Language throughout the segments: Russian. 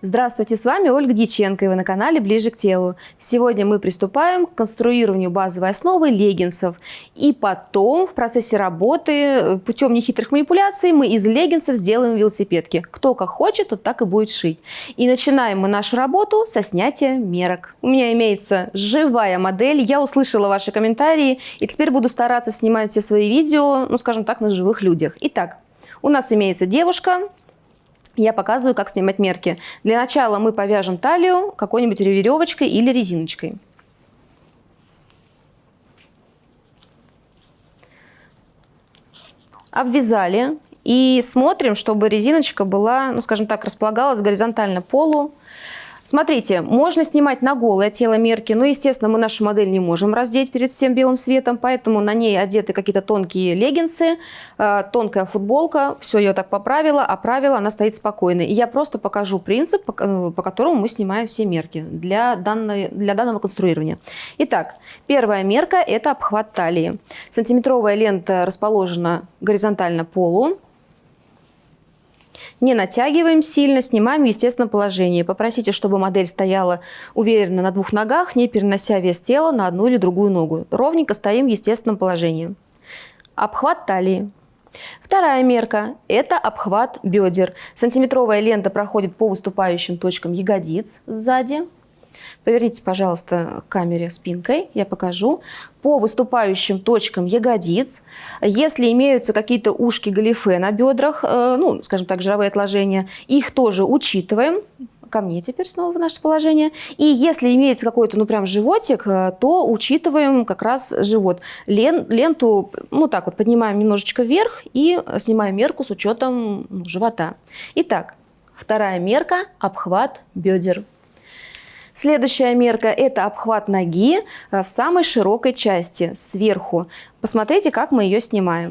Здравствуйте, с вами Ольга Дьяченко, и вы на канале «Ближе к телу». Сегодня мы приступаем к конструированию базовой основы леггинсов. И потом в процессе работы э, путем нехитрых манипуляций мы из леггинсов сделаем велосипедки. Кто как хочет, тот так и будет шить. И начинаем мы нашу работу со снятия мерок. У меня имеется живая модель, я услышала ваши комментарии, и теперь буду стараться снимать все свои видео, ну скажем так, на живых людях. Итак, у нас имеется девушка, я показываю, как снимать мерки. Для начала мы повяжем талию какой-нибудь веревочкой или резиночкой. Обвязали и смотрим, чтобы резиночка была, ну скажем так, располагалась горизонтально полу. Смотрите, можно снимать на голое тело мерки, но, естественно, мы нашу модель не можем раздеть перед всем белым светом, поэтому на ней одеты какие-то тонкие леггинсы, э, тонкая футболка, все ее так поправила, оправила, она стоит спокойно. И я просто покажу принцип, э, по которому мы снимаем все мерки для, данной, для данного конструирования. Итак, первая мерка – это обхват талии. Сантиметровая лента расположена горизонтально полу, не натягиваем сильно, снимаем в естественном положении. Попросите, чтобы модель стояла уверенно на двух ногах, не перенося вес тела на одну или другую ногу. Ровненько стоим в естественном положении. Обхват талии. Вторая мерка – это обхват бедер. Сантиметровая лента проходит по выступающим точкам ягодиц сзади. Поверните, пожалуйста, к камере спинкой, я покажу. По выступающим точкам ягодиц, если имеются какие-то ушки галифе на бедрах, э, ну, скажем так, жировые отложения, их тоже учитываем ко мне теперь снова в наше положение. И если имеется какой-то, ну, прям животик, э, то учитываем как раз живот. Лен, ленту, ну, так вот, поднимаем немножечко вверх и снимаем мерку с учетом ну, живота. Итак, вторая мерка – обхват бедер. Следующая мерка – это обхват ноги э, в самой широкой части, сверху. Посмотрите, как мы ее снимаем.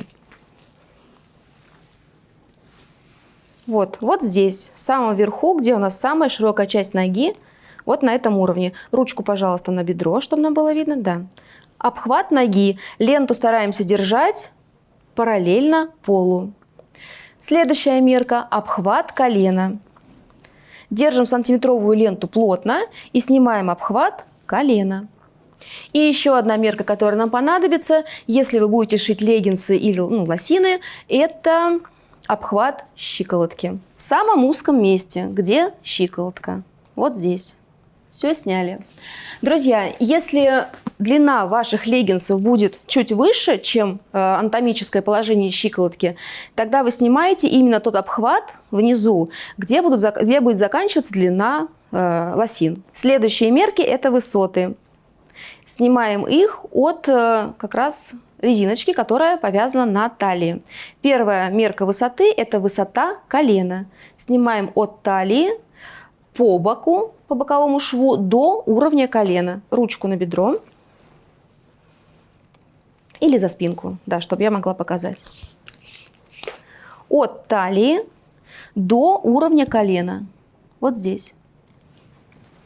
Вот, вот здесь, в самом верху, где у нас самая широкая часть ноги, вот на этом уровне. Ручку, пожалуйста, на бедро, чтобы нам было видно, да. Обхват ноги. Ленту стараемся держать параллельно полу. Следующая мерка – обхват колена. Держим сантиметровую ленту плотно и снимаем обхват колена. И еще одна мерка, которая нам понадобится, если вы будете шить леггинсы или ну, лосины, это обхват щиколотки. В самом узком месте, где щиколотка. Вот здесь. Все сняли. Друзья, если длина ваших леггинсов будет чуть выше, чем э, анатомическое положение щиколотки, тогда вы снимаете именно тот обхват внизу, где, будут, где будет заканчиваться длина э, лосин. Следующие мерки – это высоты. Снимаем их от э, как раз резиночки, которая повязана на талии. Первая мерка высоты – это высота колена. Снимаем от талии по боку, по боковому шву до уровня колена. Ручку на бедро или за спинку, да, чтобы я могла показать. От талии до уровня колена. Вот здесь.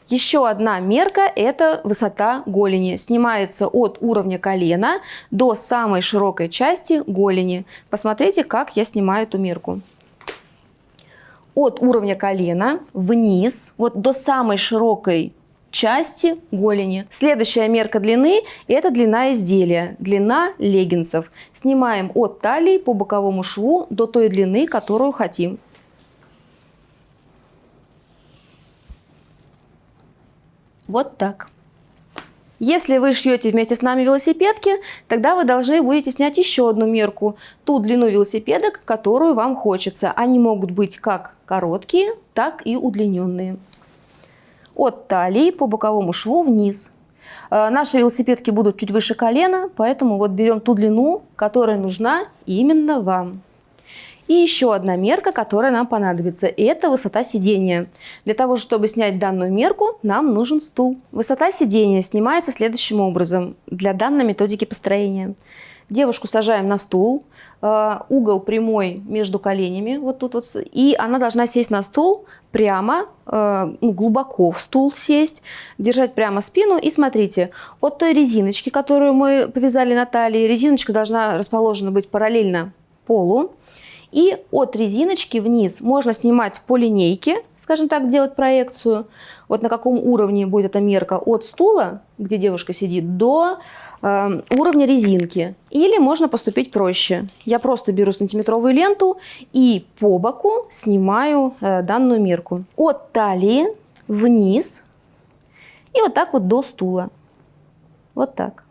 Еще одна мерка – это высота голени. Снимается от уровня колена до самой широкой части голени. Посмотрите, как я снимаю эту мерку от уровня колена вниз, вот до самой широкой части голени. Следующая мерка длины – это длина изделия, длина леггинсов. Снимаем от талии по боковому шву до той длины, которую хотим. Вот так. Если вы шьете вместе с нами велосипедки, тогда вы должны будете снять еще одну мерку, ту длину велосипедок, которую вам хочется. Они могут быть как короткие, так и удлиненные. От талии по боковому шву вниз. Э, наши велосипедки будут чуть выше колена, поэтому вот берем ту длину, которая нужна именно вам. И еще одна мерка, которая нам понадобится, и это высота сидения. Для того, чтобы снять данную мерку, нам нужен стул. Высота сидения снимается следующим образом для данной методики построения. Девушку сажаем на стул, э, угол прямой между коленями, вот тут вот, и она должна сесть на стул прямо, э, ну, глубоко в стул сесть, держать прямо спину. И смотрите, от той резиночки, которую мы повязали на талии, резиночка должна расположена быть параллельно полу. И от резиночки вниз можно снимать по линейке, скажем так, делать проекцию. Вот на каком уровне будет эта мерка от стула, где девушка сидит, до э, уровня резинки. Или можно поступить проще. Я просто беру сантиметровую ленту и по боку снимаю э, данную мерку. От талии вниз и вот так вот до стула. Вот так.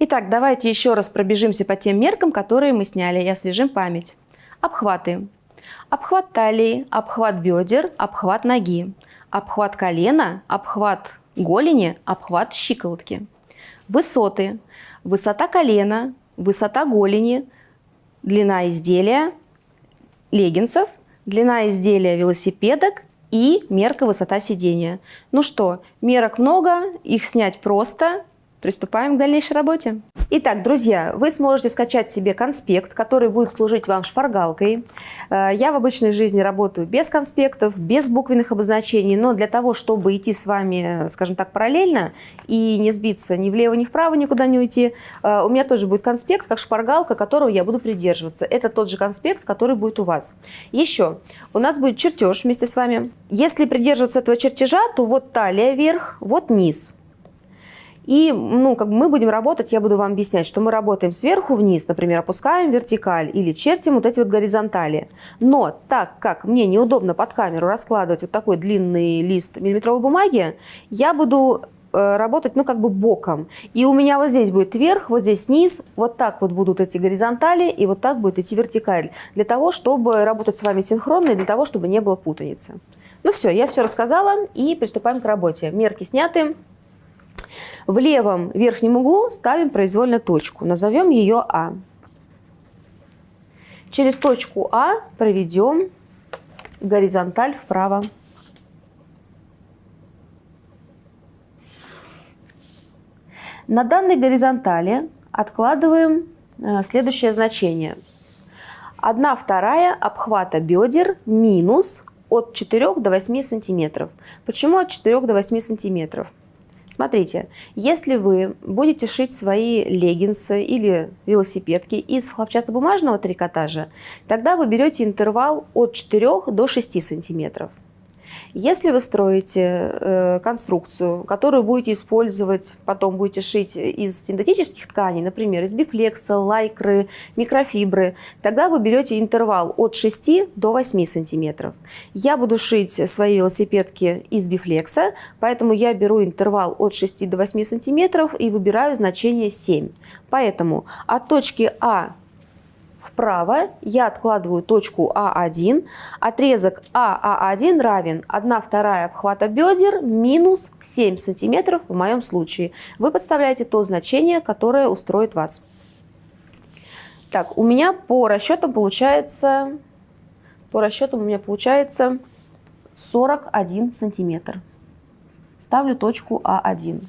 Итак, давайте еще раз пробежимся по тем меркам, которые мы сняли и освежим память. Обхваты. Обхват талии, обхват бедер, обхват ноги, обхват колена, обхват голени, обхват щиколотки. Высоты. Высота колена, высота голени, длина изделия леггинсов, длина изделия велосипедок и мерка высота сидения. Ну что, мерок много, их снять просто, Приступаем к дальнейшей работе. Итак, друзья, вы сможете скачать себе конспект, который будет служить вам шпаргалкой. Э, я в обычной жизни работаю без конспектов, без буквенных обозначений, но для того, чтобы идти с вами, скажем так, параллельно и не сбиться ни влево, ни вправо, никуда не уйти, э, у меня тоже будет конспект, как шпаргалка, которого я буду придерживаться. Это тот же конспект, который будет у вас. Еще, у нас будет чертеж вместе с вами. Если придерживаться этого чертежа, то вот талия вверх, вот низ. И ну, как бы мы будем работать, я буду вам объяснять, что мы работаем сверху вниз, например, опускаем вертикаль или чертим вот эти вот горизонтали. Но так как мне неудобно под камеру раскладывать вот такой длинный лист миллиметровой бумаги, я буду э, работать, ну, как бы боком. И у меня вот здесь будет верх, вот здесь низ, вот так вот будут эти горизонтали, и вот так будет идти вертикаль. Для того, чтобы работать с вами синхронно, и для того, чтобы не было путаницы. Ну все, я все рассказала, и приступаем к работе. Мерки сняты. В левом верхнем углу ставим произвольно точку. Назовем ее А. Через точку А проведем горизонталь вправо. На данной горизонтали откладываем э, следующее значение. 1 вторая обхвата бедер минус от 4 до 8 сантиметров. Почему от 4 до 8 сантиметров? Смотрите, если вы будете шить свои леггинсы или велосипедки из хлопчатобумажного трикотажа, тогда вы берете интервал от 4 до 6 сантиметров. Если вы строите э, конструкцию, которую будете использовать, потом будете шить из синтетических тканей, например, из бифлекса, лайкры, микрофибры, тогда вы берете интервал от 6 до 8 сантиметров. Я буду шить свои велосипедки из бифлекса, поэтому я беру интервал от 6 до 8 сантиметров и выбираю значение 7. Поэтому от точки А вправо я откладываю точку А1. Отрезок АА1 равен 1 вторая обхвата бедер минус 7 сантиметров в моем случае. Вы подставляете то значение, которое устроит вас. Так, у меня по расчетам получается, по расчетам у меня получается 41 сантиметр. Ставлю точку А1.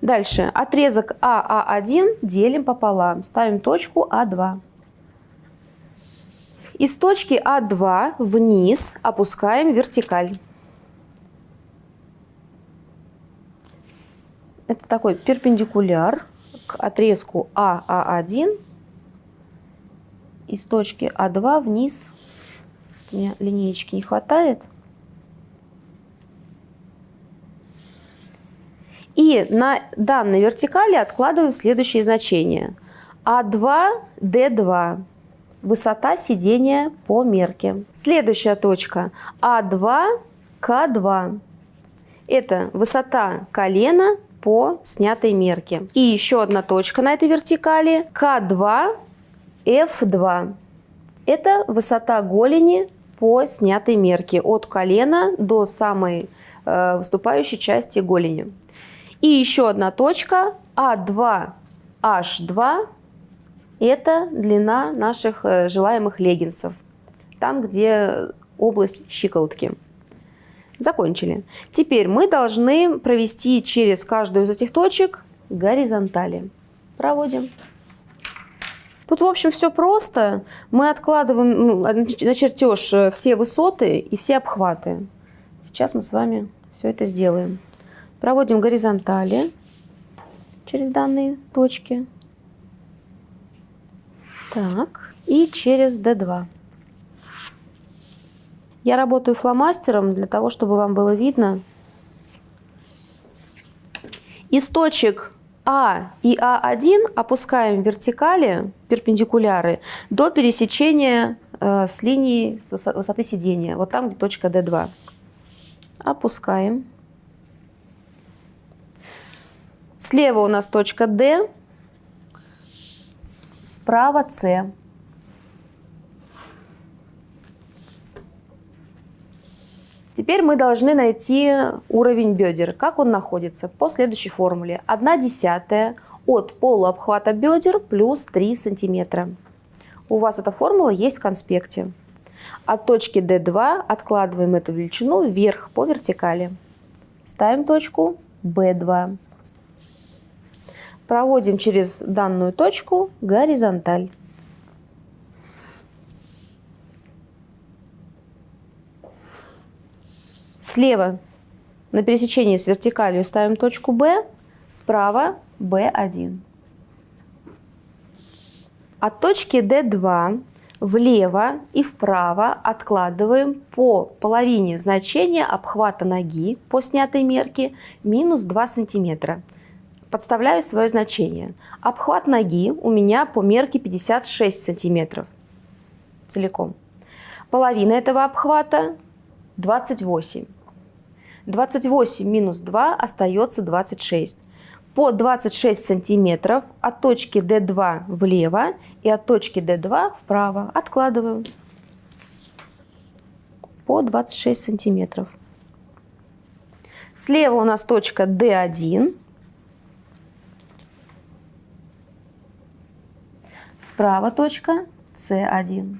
Дальше отрезок АА1 делим пополам, ставим точку А2. Из точки А2 вниз опускаем вертикаль. Это такой перпендикуляр к отрезку АА1. Из точки А2 вниз. Меня линеечки не хватает. И на данной вертикали откладываем следующие значения. А2, Д2 высота сидения по мерке. Следующая точка А2, К2. Это высота колена по снятой мерке. И еще одна точка на этой вертикали К2, F2. Это высота голени по снятой мерке от колена до самой э, выступающей части голени. И еще одна точка А2, H2 это длина наших э, желаемых леггинсов. Там, где область щиколотки. Закончили. Теперь мы должны провести через каждую из этих точек горизонтали. Проводим. Тут, в общем, все просто. Мы откладываем на чертеж э, все высоты и все обхваты. Сейчас мы с вами все это сделаем. Проводим горизонтали через данные точки. Так, и через D2. Я работаю фломастером для того, чтобы вам было видно. Из точек А и А1 опускаем вертикали, перпендикуляры, до пересечения э, с линией с высоты сидения. Вот там, где точка D2. Опускаем. Слева у нас точка D, справа С. Теперь мы должны найти уровень бедер. Как он находится? По следующей формуле. 1 десятая от полуобхвата бедер плюс 3 сантиметра. У вас эта формула есть в конспекте. От точки D2 откладываем эту величину вверх по вертикали. Ставим точку B2. Проводим через данную точку горизонталь. Слева на пересечении с вертикалью ставим точку B, справа B1. От точки D2 влево и вправо откладываем по половине значения обхвата ноги по снятой мерке минус 2 сантиметра. Подставляю свое значение. Обхват ноги у меня по мерке 56 сантиметров целиком. Половина этого обхвата 28. 28 минус 2 остается 26. По 26 сантиметров от точки D2 влево и от точки D2 вправо откладываем по 26 сантиметров. Слева у нас точка D1. Справа точка C1.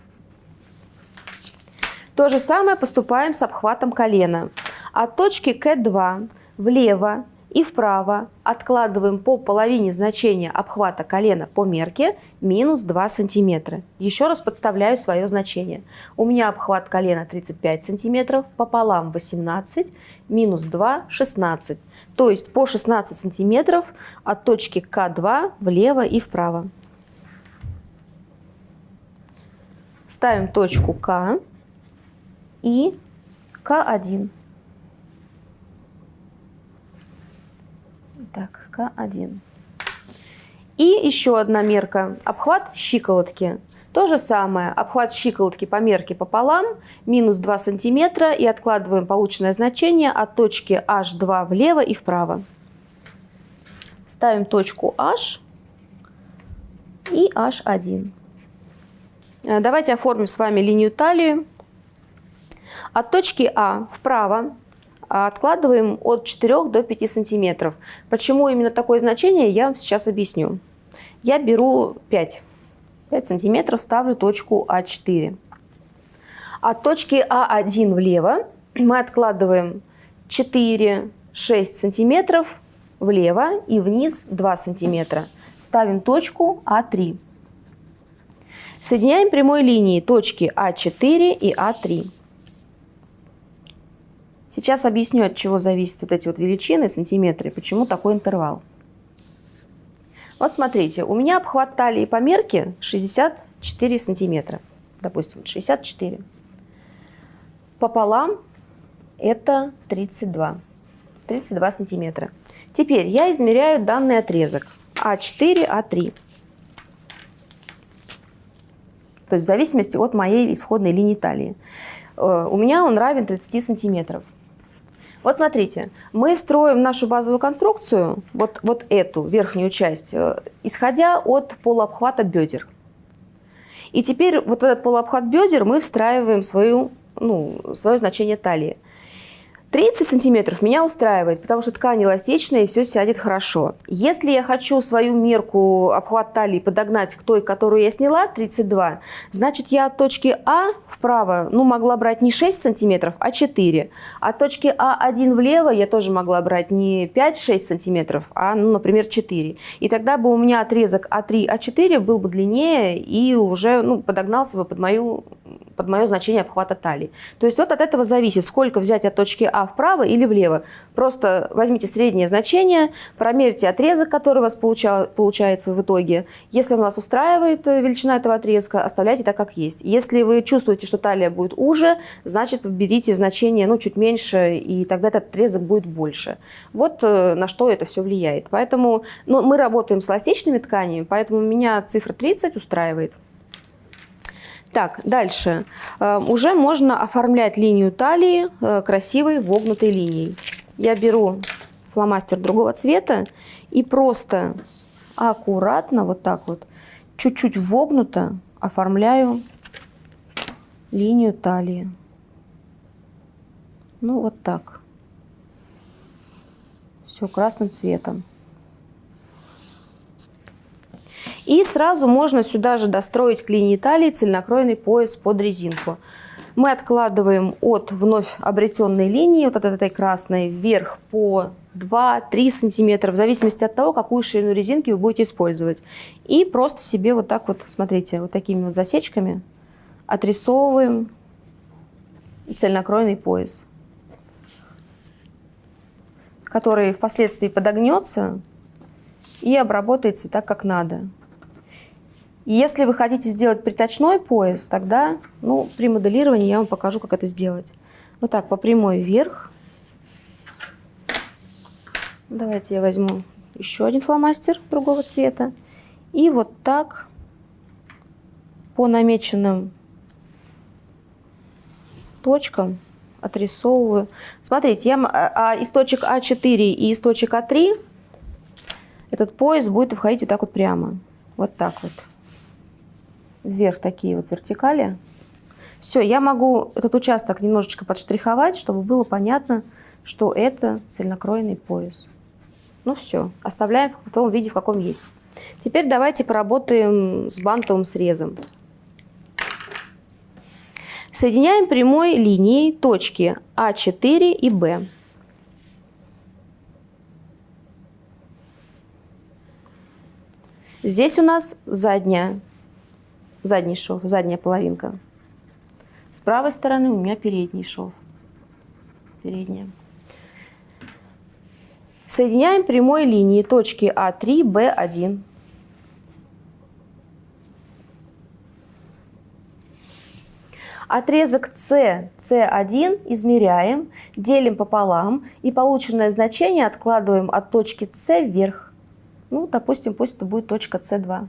То же самое поступаем с обхватом колена. От точки К2 влево и вправо откладываем по половине значения обхвата колена по мерке минус 2 сантиметра. Еще раз подставляю свое значение. У меня обхват колена 35 сантиметров, пополам 18, минус 2 – 16. То есть по 16 сантиметров от точки К2 влево и вправо. Ставим точку К и К1. Так, К1. И еще одна мерка. Обхват щиколотки. То же самое. Обхват щиколотки по мерке пополам, минус 2 сантиметра. И откладываем полученное значение от точки H2 влево и вправо. Ставим точку H и H1. Э, давайте оформим с вами линию талии. От точки А вправо а откладываем от 4 до 5 сантиметров. Почему именно такое значение, я вам сейчас объясню. Я беру 5. 5 сантиметров ставлю точку А4. От точки А1 влево мы откладываем 4-6 сантиметров влево и вниз 2 сантиметра. Ставим точку А3. Соединяем прямой линией точки А4 и А3. Сейчас объясню, от чего зависят вот эти вот величины, сантиметры, почему такой интервал. Вот смотрите, у меня обхват талии по мерке 64 сантиметра. Допустим, 64. Пополам это 32. 32 сантиметра. Теперь я измеряю данный отрезок А4, А3. То есть в зависимости от моей исходной линии талии. Э, у меня он равен 30 сантиметров. Вот смотрите, мы строим нашу базовую конструкцию, вот, вот эту верхнюю часть, э, исходя от полуобхвата бедер. И теперь вот в этот полуобхват бедер мы встраиваем свою, ну, свое значение талии. 30 сантиметров меня устраивает, потому что ткань эластичная и все сядет хорошо. Если я хочу свою мерку обхват талии подогнать к той, которую я сняла, 32, значит я от точки А вправо ну, могла брать не 6 сантиметров, а 4. От точки А1 влево я тоже могла брать не 5-6 сантиметров, а, ну, например, 4. И тогда бы у меня отрезок А3, А4 был бы длиннее и уже ну, подогнался бы под мою под мое значение обхвата талии. То есть вот от этого зависит, сколько взять от точки А вправо или влево. Просто возьмите среднее значение, промерьте отрезок, который у вас получал, получается в итоге. Если он вас устраивает, э, величина этого отрезка, оставляйте так, как есть. Если вы чувствуете, что талия будет уже, значит берите значение ну, чуть меньше, и тогда этот отрезок будет больше. Вот э, на что это все влияет. Поэтому ну, мы работаем с эластичными тканями, поэтому меня цифра 30 устраивает. Так, дальше. Э, уже можно оформлять линию талии э, красивой вогнутой линией. Я беру фломастер другого цвета и просто аккуратно, вот так вот, чуть-чуть вогнуто оформляю линию талии. Ну, вот так. Все красным цветом. И сразу можно сюда же достроить к линии талии цельнокроенный пояс под резинку. Мы откладываем от вновь обретенной линии, вот от этой красной, вверх по 2-3 сантиметра, в зависимости от того, какую ширину резинки вы будете использовать. И просто себе вот так вот, смотрите, вот такими вот засечками отрисовываем цельнокроенный пояс, который впоследствии подогнется и обработается так, как надо. Если вы хотите сделать приточной пояс, тогда ну, при моделировании я вам покажу, как это сделать. Вот так, по прямой вверх. Давайте я возьму еще один фломастер другого цвета. И вот так по намеченным точкам отрисовываю. Смотрите, я, а, а из точек А4 и из точек А3 этот пояс будет входить вот так вот прямо. Вот так вот вверх такие вот вертикали. Все, я могу этот участок немножечко подштриховать, чтобы было понятно, что это цельнокроенный пояс. Ну все, оставляем в том виде, в каком есть. Теперь давайте поработаем с бантовым срезом. Соединяем прямой линией точки А4 и Б. Здесь у нас задняя задний шов, задняя половинка. С правой стороны у меня передний шов. Передняя. Соединяем прямой линией точки А3, Б1. Отрезок С, С1 измеряем, делим пополам и полученное значение откладываем от точки С вверх. Ну, допустим, пусть это будет точка С2.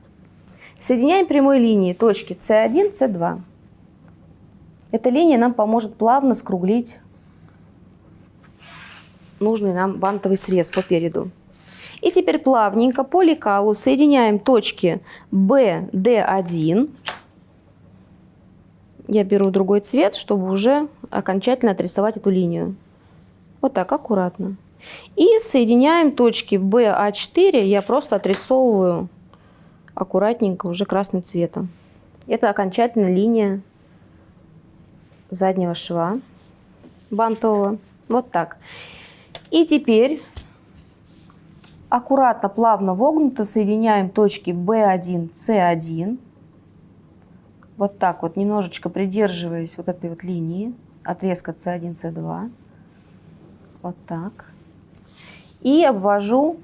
Соединяем прямой линии точки С1, С2. Эта линия нам поможет плавно скруглить нужный нам бантовый срез по переду. И теперь плавненько по лекалу соединяем точки B, D1. Я беру другой цвет, чтобы уже окончательно отрисовать эту линию. Вот так, аккуратно. И соединяем точки BA4, я просто отрисовываю аккуратненько уже красным цветом. Это окончательная линия заднего шва бантового. Вот так. И теперь аккуратно, плавно вогнуто соединяем точки B1, C1. Вот так вот, немножечко придерживаясь вот этой вот линии, отрезка C1, C2. Вот так. И обвожу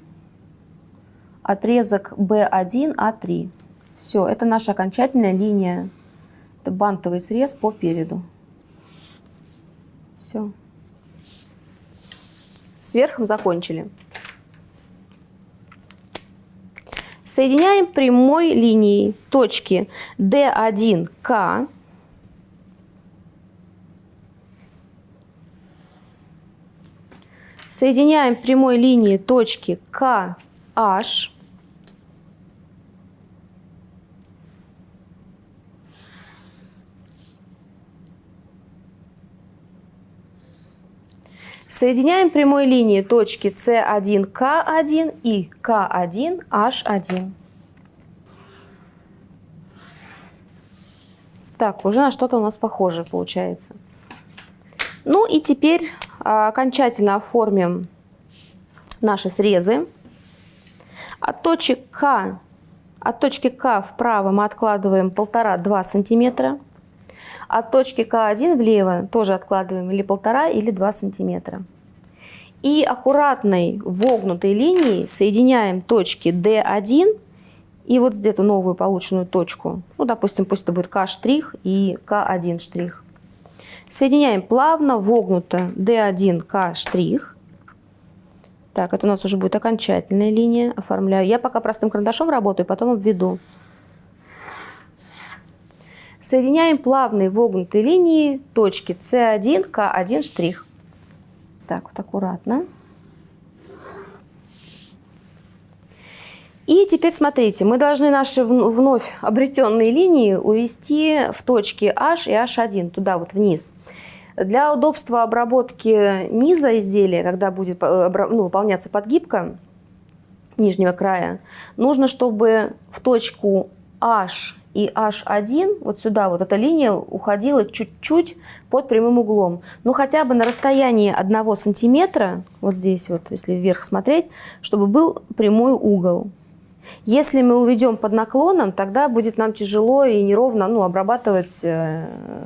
отрезок B1, А3. Все, это наша окончательная линия. Это бантовый срез по переду. Все. С верхом закончили. Соединяем прямой линией точки D1К Соединяем прямой линией точки KH Соединяем прямой линии точки С1К1 и К1H1. Так, уже на что-то у нас похоже получается. Ну и теперь а, окончательно оформим наши срезы. От точек К, от точки К вправо мы откладываем 1,5-2 сантиметра. От точки К1 влево тоже откладываем или полтора, или 2 сантиметра. И аккуратной вогнутой линией соединяем точки D1 и вот эту новую полученную точку. Ну, допустим, пусть это будет К' и К1 штрих. Соединяем плавно, вогнуто D1, К. Так, это у нас уже будет окончательная линия. Оформляю. Я пока простым карандашом работаю, потом обведу. Соединяем плавные вогнутые линии точки С1, К1 штрих. Так, вот аккуратно. И теперь смотрите, мы должны наши вновь обретенные линии увести в точки H и H1, туда вот вниз. Для удобства обработки низа изделия, когда будет э, ну, выполняться подгибка нижнего края, нужно, чтобы в точку H и H1, вот сюда вот эта линия уходила чуть-чуть под прямым углом. Ну хотя бы на расстоянии 1 сантиметра, вот здесь вот, если вверх смотреть, чтобы был прямой угол. Если мы уведем под наклоном, тогда будет нам тяжело и неровно ну, обрабатывать э,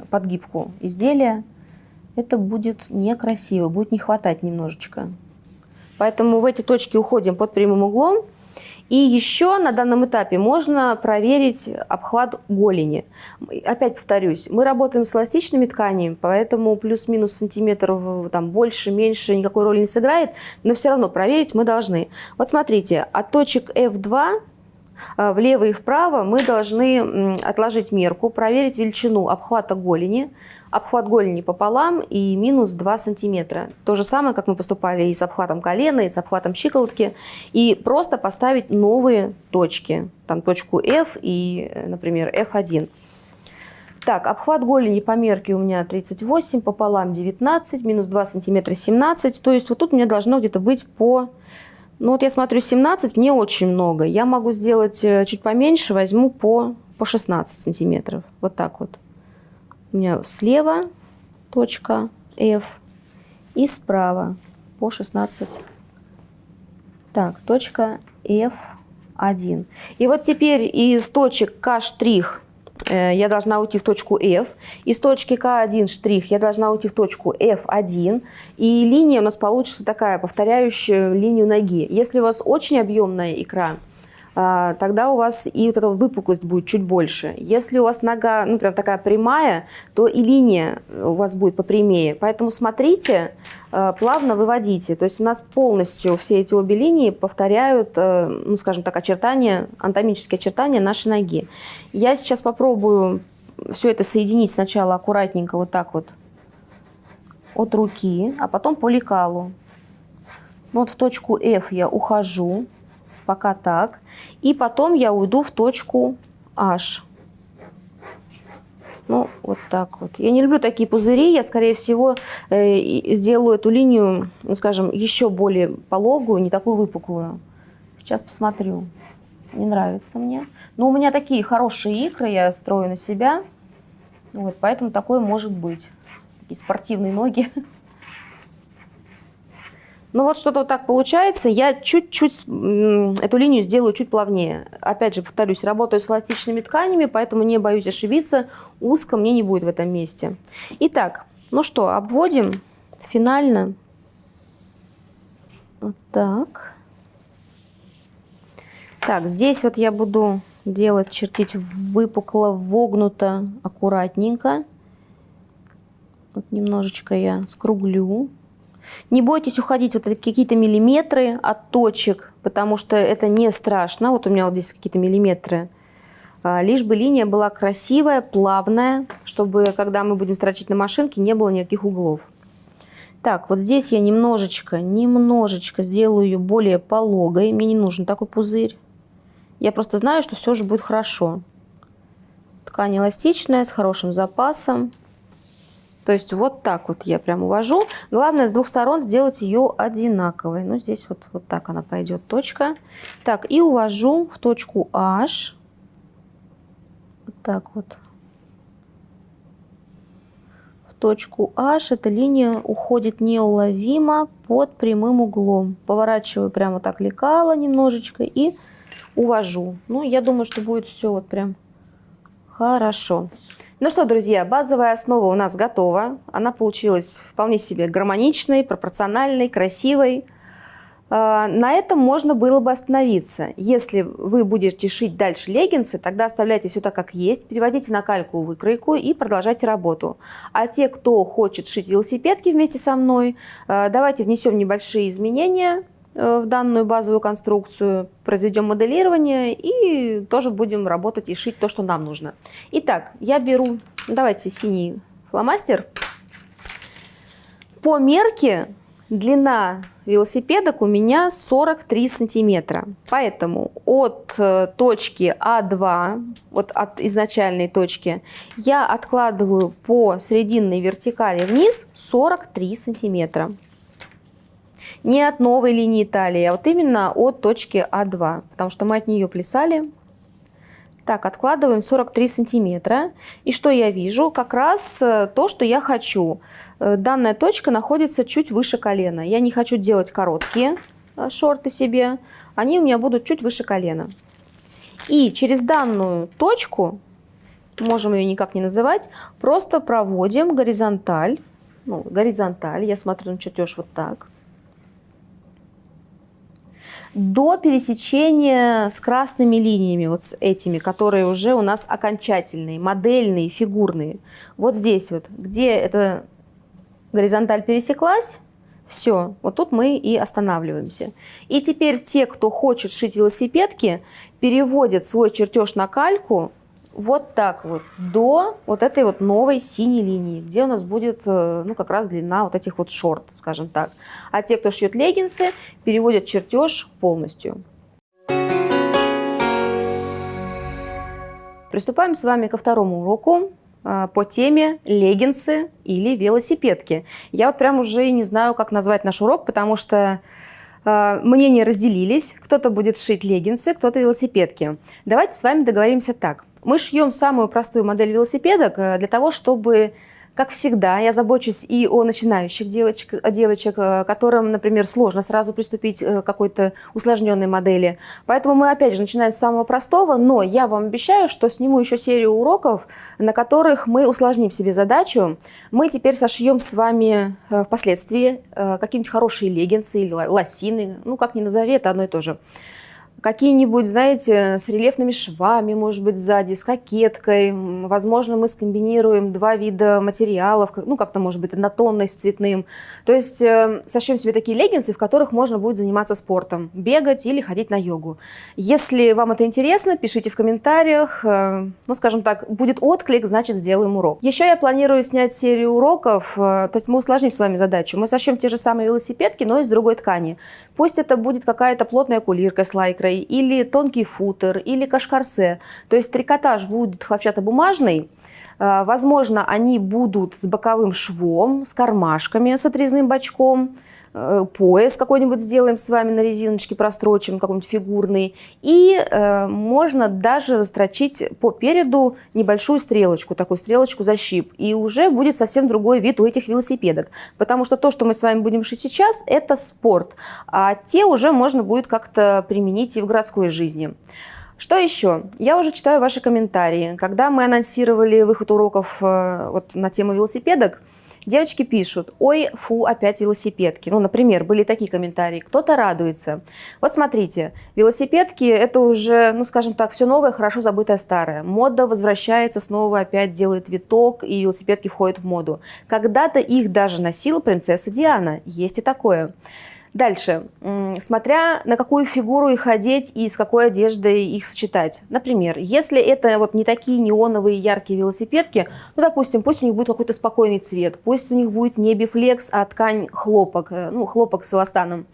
подгибку изделия это будет некрасиво, будет не хватать немножечко. Поэтому в эти точки уходим под прямым углом. И еще на данном этапе можно проверить обхват голени. Опять повторюсь, мы работаем с эластичными тканями, поэтому плюс-минус сантиметров там, больше, меньше никакой роли не сыграет, но все равно проверить мы должны. Вот смотрите, от точек F2 э, влево и вправо мы должны отложить мерку, проверить величину обхвата голени, обхват голени пополам и минус 2 сантиметра. То же самое, как мы поступали и с обхватом колена, и с обхватом щиколотки. И просто поставить новые точки. Там точку F и, например, F1. Так, обхват голени по мерке у меня 38, пополам 19, минус 2 сантиметра 17. То есть вот тут меня должно где-то быть по... Ну вот я смотрю 17, мне очень много. Я могу сделать э, чуть поменьше, возьму по, по 16 сантиметров. Вот так вот у меня слева точка F и справа по 16. Так, точка F1. И вот теперь из точек К штрих э, я должна уйти в точку F. Из точки К1 штрих я должна уйти в точку F1. И линия у нас получится такая, повторяющая линию ноги. Если у вас очень объемная икра, тогда у вас и вот эта выпуклость будет чуть больше. Если у вас нога, ну, прям такая прямая, то и линия у вас будет попрямее. Поэтому смотрите, а, плавно выводите. То есть у нас полностью все эти обе линии повторяют, э, ну, скажем так, очертания, анатомические очертания нашей ноги. Я сейчас попробую все это соединить сначала аккуратненько вот так вот от руки, а потом по лекалу. Вот в точку F я ухожу пока так. И потом я уйду в точку H. Ну, вот так вот. Я не люблю такие пузыри. Я, скорее всего, э, сделаю эту линию, ну, скажем, еще более пологую, не такую выпуклую. Сейчас посмотрю. Не нравится мне. Но у меня такие хорошие икры, я строю на себя. Вот, поэтому такое может быть. Такие спортивные ноги. Ну вот что-то вот так получается. Я чуть-чуть эту линию сделаю чуть плавнее. Опять же, повторюсь, работаю с эластичными тканями, поэтому не боюсь ошибиться. Узко мне не будет в этом месте. Итак, ну что, обводим финально. Вот так. Так, здесь вот я буду делать, чертить выпукло, вогнуто, аккуратненько. Вот немножечко я скруглю. Не бойтесь уходить вот какие-то миллиметры от точек, потому что это не страшно. Вот у меня вот здесь какие-то миллиметры. А, лишь бы линия была красивая, плавная, чтобы, когда мы будем строчить на машинке, не было никаких углов. Так, вот здесь я немножечко, немножечко сделаю ее более пологой. Мне не нужен такой пузырь. Я просто знаю, что все же будет хорошо. Ткань эластичная, с хорошим запасом. То есть вот так вот я прям увожу. Главное с двух сторон сделать ее одинаковой. Ну, здесь вот, вот так она пойдет, точка. Так, и увожу в точку H. Вот так вот. В точку H эта линия уходит неуловимо под прямым углом. Поворачиваю прямо так лекало немножечко и увожу. Ну, я думаю, что будет все вот прям хорошо. Ну что, друзья, базовая основа у нас готова. Она получилась вполне себе гармоничной, пропорциональной, красивой. А, на этом можно было бы остановиться. Если вы будете шить дальше леггинсы, тогда оставляйте все так, как есть, переводите на кальку выкройку и продолжайте работу. А те, кто хочет шить велосипедки вместе со мной, а, давайте внесем небольшие изменения в данную базовую конструкцию, произведем моделирование и тоже будем работать и шить то, что нам нужно. Итак, я беру, давайте синий фломастер. По мерке Длина велосипедок у меня 43 сантиметра. Поэтому от э, точки А2, вот от изначальной точки, я откладываю по срединной вертикали вниз 43 сантиметра. Не от новой линии талии, а вот именно от точки А2, потому что мы от нее плясали. Так, откладываем 43 сантиметра. И что я вижу? Как раз э, то, что я хочу. Э, данная точка находится чуть выше колена. Я не хочу делать короткие э, шорты себе, они у меня будут чуть выше колена. И через данную точку, можем ее никак не называть, просто проводим горизонталь. Ну, горизонталь, я смотрю на чертеж вот так. До пересечения с красными линиями, вот с этими, которые уже у нас окончательные, модельные, фигурные. Вот здесь вот, где это горизонталь пересеклась, все, вот тут мы и останавливаемся. И теперь те, кто хочет шить велосипедки, переводят свой чертеж на кальку вот так вот до вот этой вот новой синей линии, где у нас будет, э, ну, как раз длина вот этих вот шорт, скажем так. А те, кто шьет леггинсы, переводят чертеж полностью. Приступаем с вами ко второму уроку. А, по теме леггинсы или велосипедки. Я вот прям уже не знаю, как назвать наш урок, потому что э, мнения разделились. Кто-то будет шить леггинсы, кто-то велосипедки. Давайте с вами договоримся так. Мы шьем самую простую модель велосипедок э, для того, чтобы как всегда, я забочусь и о начинающих девочек, девочек, э, которым, например, сложно сразу приступить э, к какой-то усложненной модели. Поэтому мы, опять же, начинаем с самого простого, но я вам обещаю, что сниму еще серию уроков, на которых мы усложним себе задачу. Мы теперь сошьем с вами впоследствии какие-нибудь хорошие леггинсы или лосины, ну, как ни назови, это одно и то же какие-нибудь, знаете, с рельефными швами, может быть, сзади, с кокеткой. Возможно, мы скомбинируем два вида материалов, ну, как-то, может быть, однотонный с цветным. То есть э, сошьем себе такие леггинсы, в которых можно будет заниматься спортом, бегать или ходить на йогу. Если вам это интересно, пишите в комментариях. Э, ну, скажем так, будет отклик, значит, сделаем урок. Еще я планирую снять серию уроков, э, то есть мы усложним с вами задачу. Мы сошьем те же самые велосипедки, но из другой ткани. Пусть это будет какая-то плотная кулирка с лайкрой, хлопчатой, или тонкий футер, или кашкарсе. То есть трикотаж будет хлопчатобумажный, а, Возможно, они будут с боковым швом, с кармашками, с отрезным бачком. Э, пояс какой-нибудь сделаем с вами на резиночке, прострочим какой-нибудь фигурный. И э, можно даже застрочить по переду небольшую стрелочку, такую стрелочку защип. И уже будет совсем другой вид у этих велосипедок. Потому что то, что мы с вами будем шить сейчас, это спорт. А те уже можно будет как-то применить и в городской жизни. Что еще? Я уже читаю ваши комментарии. Когда мы анонсировали выход уроков э, вот, на тему велосипедок, Девочки пишут, ой, фу, опять велосипедки. Ну, например, были такие комментарии, кто-то радуется. Вот смотрите, велосипедки это уже, ну, скажем так, все новое, хорошо забытое старое. Мода возвращается снова, опять делает виток, и велосипедки входят в моду. Когда-то их даже носила принцесса Диана, есть и такое. Дальше. Смотря на какую фигуру их одеть и с какой одеждой их сочетать. Например, если это вот не такие неоновые яркие велосипедки, ну, допустим, пусть у них будет какой-то спокойный цвет, пусть у них будет не бифлекс, а ткань хлопок, э, ну, хлопок с эластаном.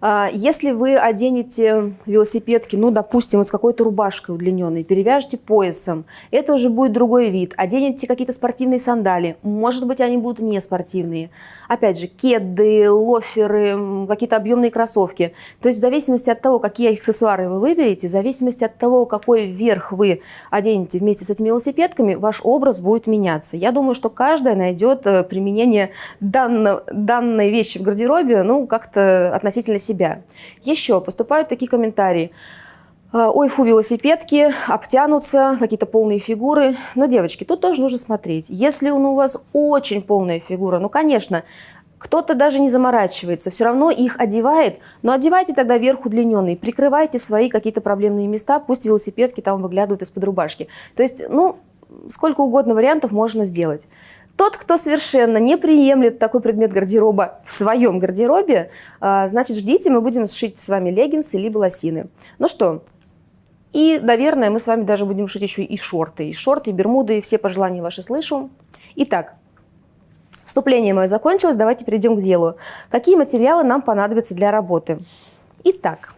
А, если вы оденете велосипедки, ну, допустим, вот с какой-то рубашкой удлиненной, перевяжете поясом, это уже будет другой вид. Оденете какие-то спортивные сандали, может быть, они будут не спортивные. Опять же, кеды, лоферы, какие-то объемные кроссовки. То есть в зависимости от того, какие аксессуары вы выберете, в зависимости от того, какой верх вы оденете вместе с этими велосипедками, ваш образ будет меняться. Я думаю, что каждая найдет э, применение данной, данной вещи в гардеробе, ну, как-то относительно себя. Еще поступают такие комментарии. А, ой, фу, велосипедки, обтянутся, какие-то полные фигуры. Но, девочки, тут тоже нужно смотреть. Если у вас очень полная фигура, ну, конечно, кто-то даже не заморачивается, все равно их одевает, но одевайте тогда верх удлиненный, прикрывайте свои какие-то проблемные места, пусть велосипедки там выглядывают из-под рубашки. То есть, ну, сколько угодно вариантов можно сделать. Тот, кто совершенно не приемлет такой предмет гардероба в своем гардеробе, а, значит, ждите, мы будем сшить с вами леггинсы либо лосины. Ну что, и, наверное, мы с вами даже будем шить еще и шорты. И шорты, и бермуды, и все пожелания ваши слышу. Итак, вступление мое закончилось, давайте перейдем к делу. Какие материалы нам понадобятся для работы? Итак,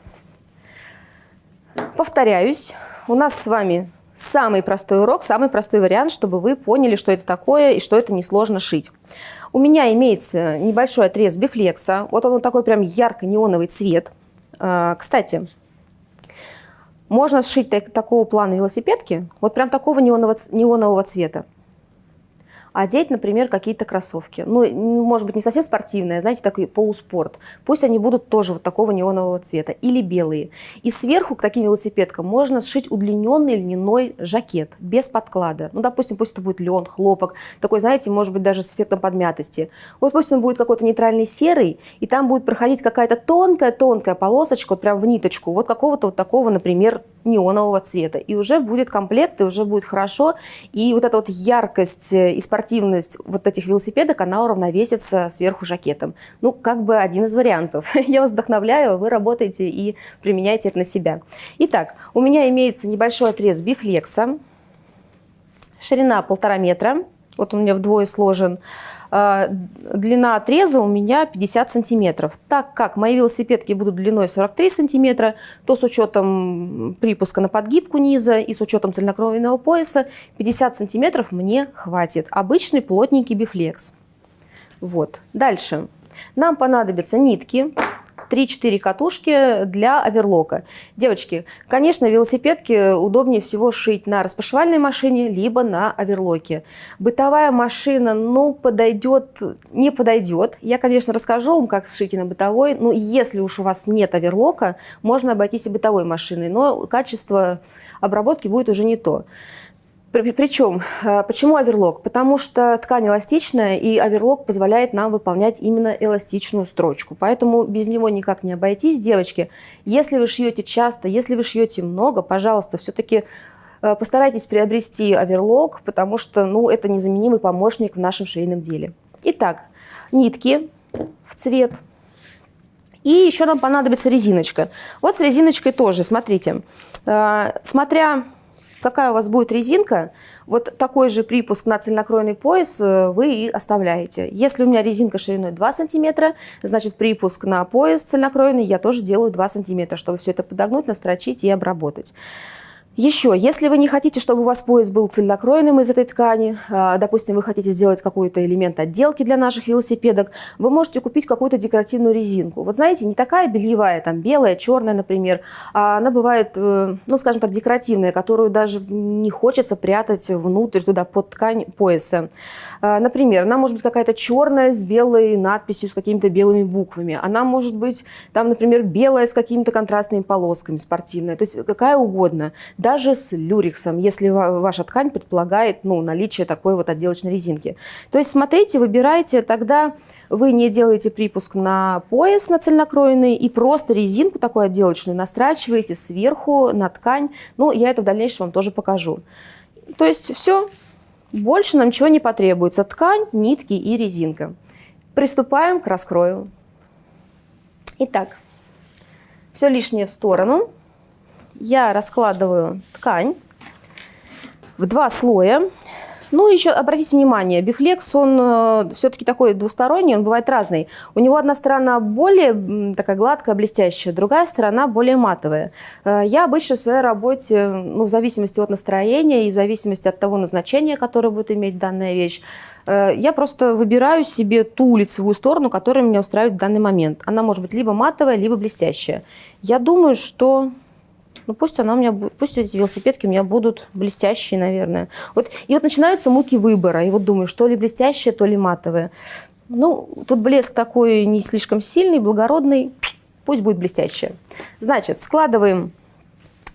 повторяюсь, у нас с вами самый простой урок, самый простой вариант, чтобы вы поняли, что это такое и что это несложно шить. У меня имеется небольшой отрез бифлекса. Вот он вот такой прям ярко-неоновый цвет. А, кстати, можно сшить так, такого плана велосипедки, вот прям такого неонового, неонового цвета одеть, например, какие-то кроссовки. Ну, может быть, не совсем спортивные, а, знаете, такой полуспорт. Пусть они будут тоже вот такого неонового цвета. Или белые. И сверху к таким велосипедкам можно сшить удлиненный льняной жакет без подклада. Ну, допустим, пусть это будет лен, хлопок. Такой, знаете, может быть, даже с эффектом подмятости. Вот пусть он будет какой-то нейтральный серый, и там будет проходить какая-то тонкая-тонкая полосочка, вот прям в ниточку, вот какого-то вот такого, например, неонового цвета. И уже будет комплект, и уже будет хорошо. И вот эта вот яркость и спортивность вот этих велосипедок, она уравновесится сверху жакетом. Ну, как бы один из вариантов. Я вас вдохновляю, вы работаете и применяете это на себя. Итак, у меня имеется небольшой отрез бифлекса, ширина полтора метра, вот он у меня вдвое сложен. А, длина отреза у меня 50 сантиметров. Так как мои велосипедки будут длиной 43 сантиметра, то с учетом припуска на подгибку низа и с учетом цельнокровного пояса 50 сантиметров мне хватит. Обычный плотненький бифлекс. Вот. Дальше. Нам понадобятся нитки. 3-4 катушки для оверлока. Девочки, конечно, велосипедки удобнее всего шить на распашивальной машине, либо на оверлоке. Бытовая машина, ну, подойдет, не подойдет. Я, конечно, расскажу вам, как сшить на бытовой, но если уж у вас нет оверлока, можно обойтись и бытовой машиной, но качество обработки будет уже не то. Причем, э, почему оверлок? Потому что ткань эластичная, и оверлок позволяет нам выполнять именно эластичную строчку. Поэтому без него никак не обойтись, девочки. Если вы шьете часто, если вы шьете много, пожалуйста, все-таки э, постарайтесь приобрести оверлок, потому что ну, это незаменимый помощник в нашем швейном деле. Итак, нитки в цвет. И еще нам понадобится резиночка. Вот с резиночкой тоже, смотрите. Э, смотря какая у вас будет резинка, вот такой же припуск на цельнокроенный пояс э, вы и оставляете. Если у меня резинка шириной 2 сантиметра, значит припуск на пояс цельнокроенный я тоже делаю 2 сантиметра, чтобы все это подогнуть, настрочить и обработать. Еще, если вы не хотите, чтобы у вас пояс был цельнокроенным из этой ткани, а, допустим, вы хотите сделать какой-то элемент отделки для наших велосипедок, вы можете купить какую-то декоративную резинку. Вот знаете, не такая бельевая, там белая, черная, например, а она бывает, э, ну, скажем так, декоративная, которую даже не хочется прятать внутрь, туда, под ткань пояса. А, например, она может быть какая-то черная с белой надписью, с какими-то белыми буквами. Она может быть, там, например, белая с какими-то контрастными полосками, спортивная, то есть какая угодно даже с люрексом, если ваша ткань предполагает ну, наличие такой вот отделочной резинки. То есть смотрите, выбирайте, тогда вы не делаете припуск на пояс на цельнокроенный и просто резинку такую отделочную настрачиваете сверху на ткань. Ну, я это в дальнейшем вам тоже покажу. То есть все, больше нам ничего не потребуется. Ткань, нитки и резинка. Приступаем к раскрою. Итак, все лишнее в сторону я раскладываю ткань в два слоя. Ну, еще обратите внимание, бифлекс, он э, все-таки такой двусторонний, он бывает разный. У него одна сторона более такая гладкая, блестящая, другая сторона более матовая. Э, я обычно в своей работе, ну, в зависимости от настроения и в зависимости от того назначения, которое будет иметь данная вещь, э, я просто выбираю себе ту лицевую сторону, которая меня устраивает в данный момент. Она может быть либо матовая, либо блестящая. Я думаю, что ну пусть она у меня, пусть эти велосипедки у меня будут блестящие, наверное. Вот, и вот начинаются муки выбора. И вот думаю, что ли блестящее, то ли матовое. Ну, тут блеск такой не слишком сильный, благородный. Пусть будет блестящее. Значит, складываем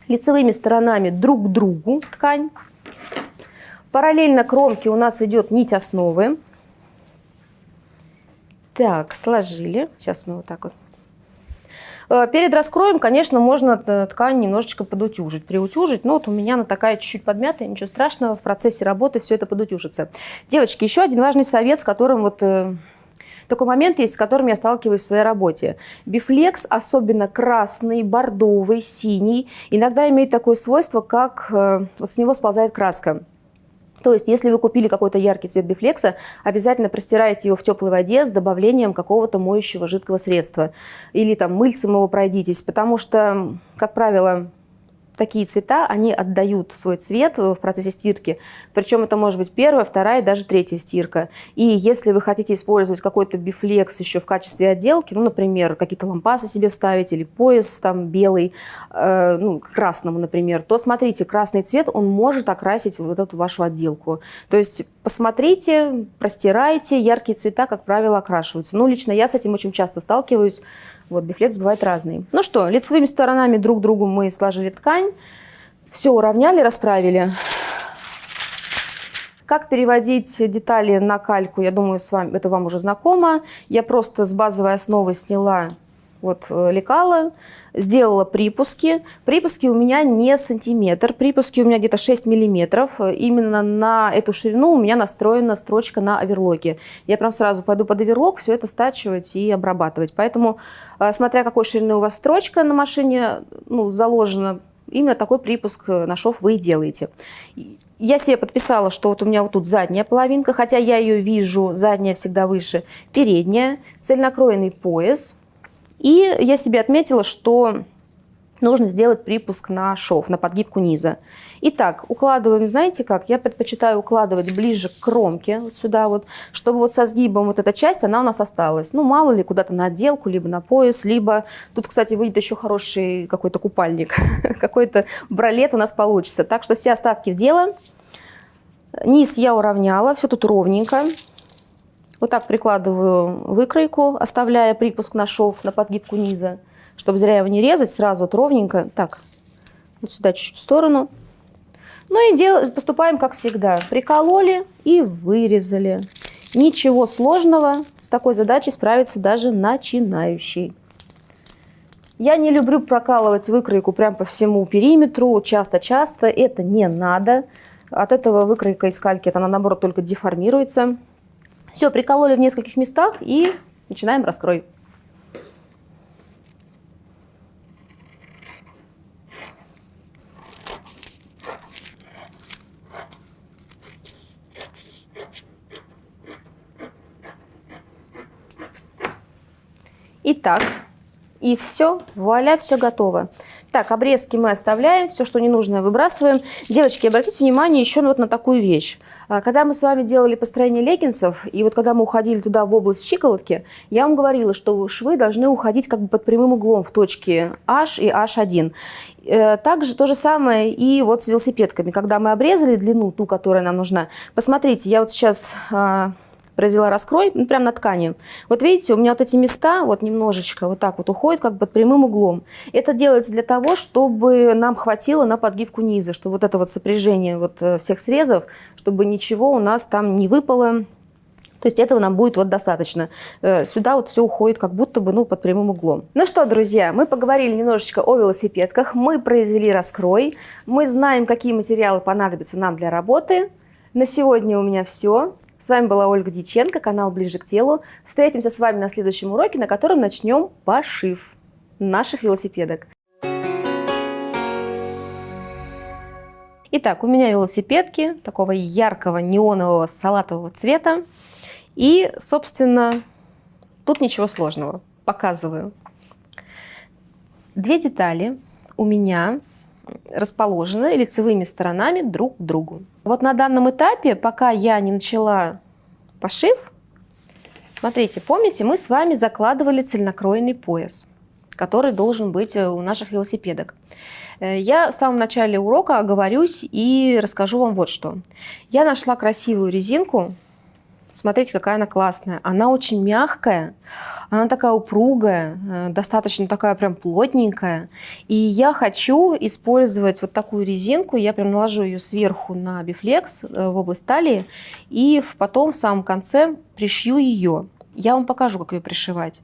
лицевыми сторонами друг к другу ткань. Параллельно кромке у нас идет нить основы. Так, сложили. Сейчас мы вот так вот. Э, перед раскроем, конечно, можно э, ткань немножечко подутюжить, приутюжить. Но вот у меня она такая чуть-чуть подмятая, ничего страшного, в процессе работы все это подутюжится. Девочки, еще один важный совет, с которым вот э, такой момент есть, с которым я сталкиваюсь в своей работе. Бифлекс, особенно красный, бордовый, синий, иногда имеет такое свойство, как вот с него сползает краска. То есть, если вы купили какой-то яркий цвет бифлекса, обязательно простирайте его в теплой воде с добавлением какого-то моющего жидкого средства. Или там мыльцем его пройдитесь, потому что, как правило, такие цвета, они отдают свой цвет в процессе стирки. Причем это может быть первая, вторая, даже третья стирка. И если вы хотите использовать какой-то бифлекс еще в качестве отделки, ну, например, какие-то лампасы себе вставить или пояс там белый, э, ну, красному, например, то смотрите, красный цвет, он может окрасить вот эту вашу отделку. То есть посмотрите, простирайте, яркие цвета, как правило, окрашиваются. Ну, лично я с этим очень часто сталкиваюсь, вот, бифлекс бывает разный. Ну что, лицевыми сторонами друг другу мы сложили ткань, все уравняли, расправили. Как переводить детали на кальку, я думаю, с вами, это вам уже знакомо. Я просто с базовой основы сняла вот э, лекала, сделала припуски. Припуски у меня не сантиметр, припуски у меня где-то 6 миллиметров. Именно на эту ширину у меня настроена строчка на оверлоке. Я прям сразу пойду под оверлок все это стачивать и обрабатывать. Поэтому, э, смотря какой ширины у вас строчка на машине ну, заложена, именно такой припуск э, на шов вы и делаете. Я себе подписала, что вот у меня вот тут задняя половинка, хотя я ее вижу, задняя всегда выше, передняя, цельнокроенный пояс – и я себе отметила, что нужно сделать припуск на шов, на подгибку низа. Итак, укладываем, знаете как? Я предпочитаю укладывать ближе к кромке, вот сюда вот, чтобы вот со сгибом вот эта часть, она у нас осталась. Ну, мало ли, куда-то на отделку, либо на пояс, либо... Тут, кстати, выйдет еще хороший какой-то купальник, какой-то бралет у нас получится. Так что все остатки в дело. Низ я уравняла, все тут ровненько. Вот так прикладываю выкройку, оставляя припуск на шов, на подгибку низа, чтобы зря его не резать, сразу вот ровненько. Так, вот сюда чуть-чуть в сторону. Ну и дел... поступаем как всегда. Прикололи и вырезали. Ничего сложного с такой задачей справится даже начинающий. Я не люблю прокалывать выкройку прям по всему периметру, часто-часто. Это не надо. От этого выкройка из кальки, она наоборот только деформируется. Все, прикололи в нескольких местах и начинаем раскрой. Итак, и все, вуаля, все готово. Так, обрезки мы оставляем, все, что ненужное, выбрасываем. Девочки, обратите внимание еще вот на такую вещь. А, когда мы с вами делали построение леггинсов, и вот когда мы уходили туда в область щиколотки, я вам говорила, что швы должны уходить как бы под прямым углом в точке H и H1. Э, также то же самое и вот с велосипедками. Когда мы обрезали длину, ту, которая нам нужна, посмотрите, я вот сейчас а, произвела раскрой, ну, прямо на ткани. Вот видите, у меня вот эти места вот немножечко вот так вот уходят как бы прямым углом. Это делается для того, чтобы нам хватило на подгибку низа, чтобы вот это вот сопряжение вот э, всех срезов, чтобы ничего у нас там не выпало. То есть этого нам будет вот достаточно. Э, сюда вот все уходит как будто бы ну, под прямым углом. Ну что, друзья, мы поговорили немножечко о велосипедках, мы произвели раскрой, мы знаем, какие материалы понадобятся нам для работы. На сегодня у меня все. С вами была Ольга Дьяченко, канал «Ближе к телу». Встретимся с вами на следующем уроке, на котором начнем пошив наших велосипедок. Итак, у меня велосипедки такого яркого неонового салатового цвета. И, собственно, тут ничего сложного. Показываю. Две детали у меня расположены лицевыми сторонами друг к другу. Вот на данном этапе, пока я не начала пошив, смотрите, помните, мы с вами закладывали цельнокроенный пояс, который должен быть э, у наших велосипедок. Э, я в самом начале урока оговорюсь и расскажу вам вот что. Я нашла красивую резинку, Смотрите, какая она классная. Она очень мягкая, она такая упругая, э, достаточно такая прям плотненькая. И я хочу использовать вот такую резинку. Я прям наложу ее сверху на бифлекс э, в область талии. И потом в самом конце пришью ее. Я вам покажу, как ее пришивать.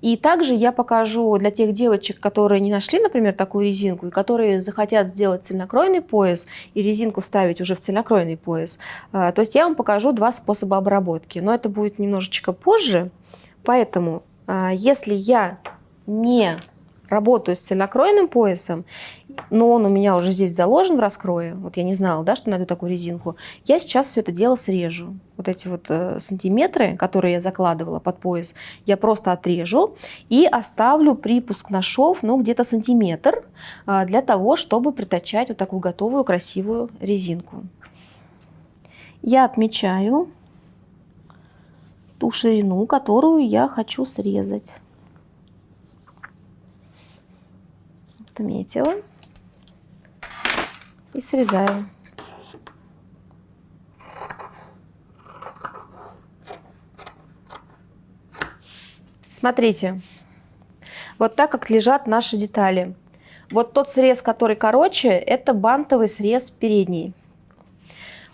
И также я покажу для тех девочек, которые не нашли, например, такую резинку, и которые захотят сделать цельнокройный пояс и резинку вставить уже в цельнокройный пояс. А, то есть я вам покажу два способа обработки, но это будет немножечко позже. Поэтому, а, если я не работаю с цельнокроенным поясом, но он у меня уже здесь заложен в раскрое, вот я не знала, да, что найду такую резинку, я сейчас все это дело срежу. Вот эти вот э, сантиметры, которые я закладывала под пояс, я просто отрежу и оставлю припуск на шов, ну, где-то сантиметр, э, для того, чтобы притачать вот такую готовую красивую резинку. Я отмечаю ту ширину, которую я хочу срезать. Отметила и срезаю. Смотрите, вот так как лежат наши детали. Вот тот срез, который короче, это бантовый срез передний.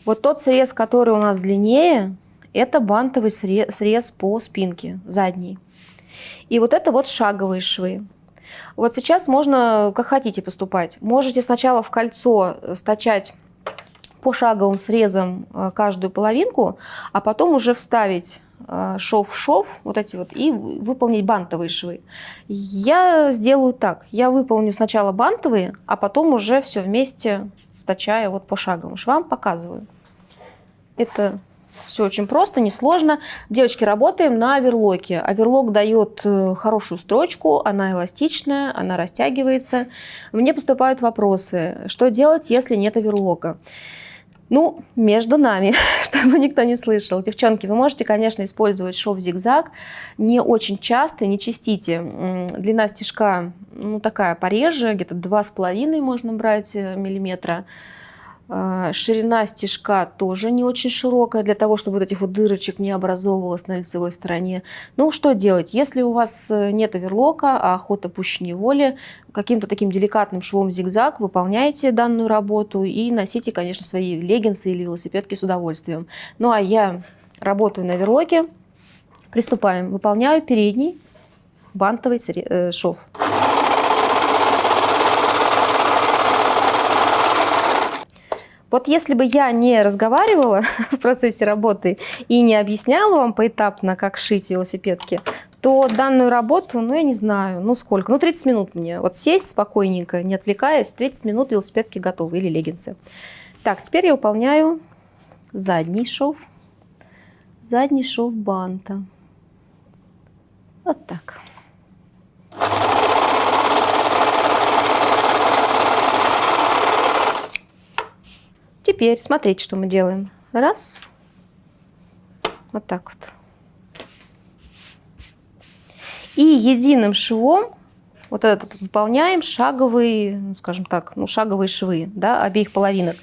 Вот тот срез, который у нас длиннее, это бантовый срез, по спинке, задний. И вот это вот шаговые швы. Вот сейчас можно как хотите поступать. Можете сначала в кольцо стачать пошаговым срезом э, каждую половинку, а потом уже вставить э, шов в шов, вот эти вот, и выполнить бантовые швы. Я сделаю так. Я выполню сначала бантовые, а потом уже все вместе стачая вот по шаговым швам показываю. Это все очень просто, несложно. Девочки, работаем на оверлоке. Оверлок дает э, хорошую строчку, она эластичная, она растягивается. Мне поступают вопросы, что делать, если нет оверлока? Ну, между нами, чтобы никто не слышал. Девчонки, вы можете, конечно, использовать шов зигзаг не очень часто, не чистите. Длина стежка, ну, такая пореже, где-то 2,5 можно брать э, миллиметра. Ширина стежка тоже не очень широкая, для того, чтобы вот этих вот дырочек не образовывалось на лицевой стороне. Ну, что делать? Если у вас э, нет оверлока, а охота пуще неволи, каким-то таким деликатным швом зигзаг выполняйте данную работу и носите, конечно, свои леггинсы или велосипедки с удовольствием. Ну, а я работаю на оверлоке. Приступаем. Выполняю передний бантовый э, шов. Вот если бы я не разговаривала в процессе работы и не объясняла вам поэтапно, как шить велосипедки, то данную работу, ну, я не знаю, ну, сколько, ну, 30 минут мне. Вот сесть спокойненько, не отвлекаясь, 30 минут велосипедки готовы или леггинсы. Так, теперь я выполняю задний шов, задний шов банта. Вот так. Теперь смотрите, что мы делаем. Раз. Вот так вот. И единым швом вот этот выполняем шаговые, ну, скажем так, ну, шаговые швы да, обеих половинок.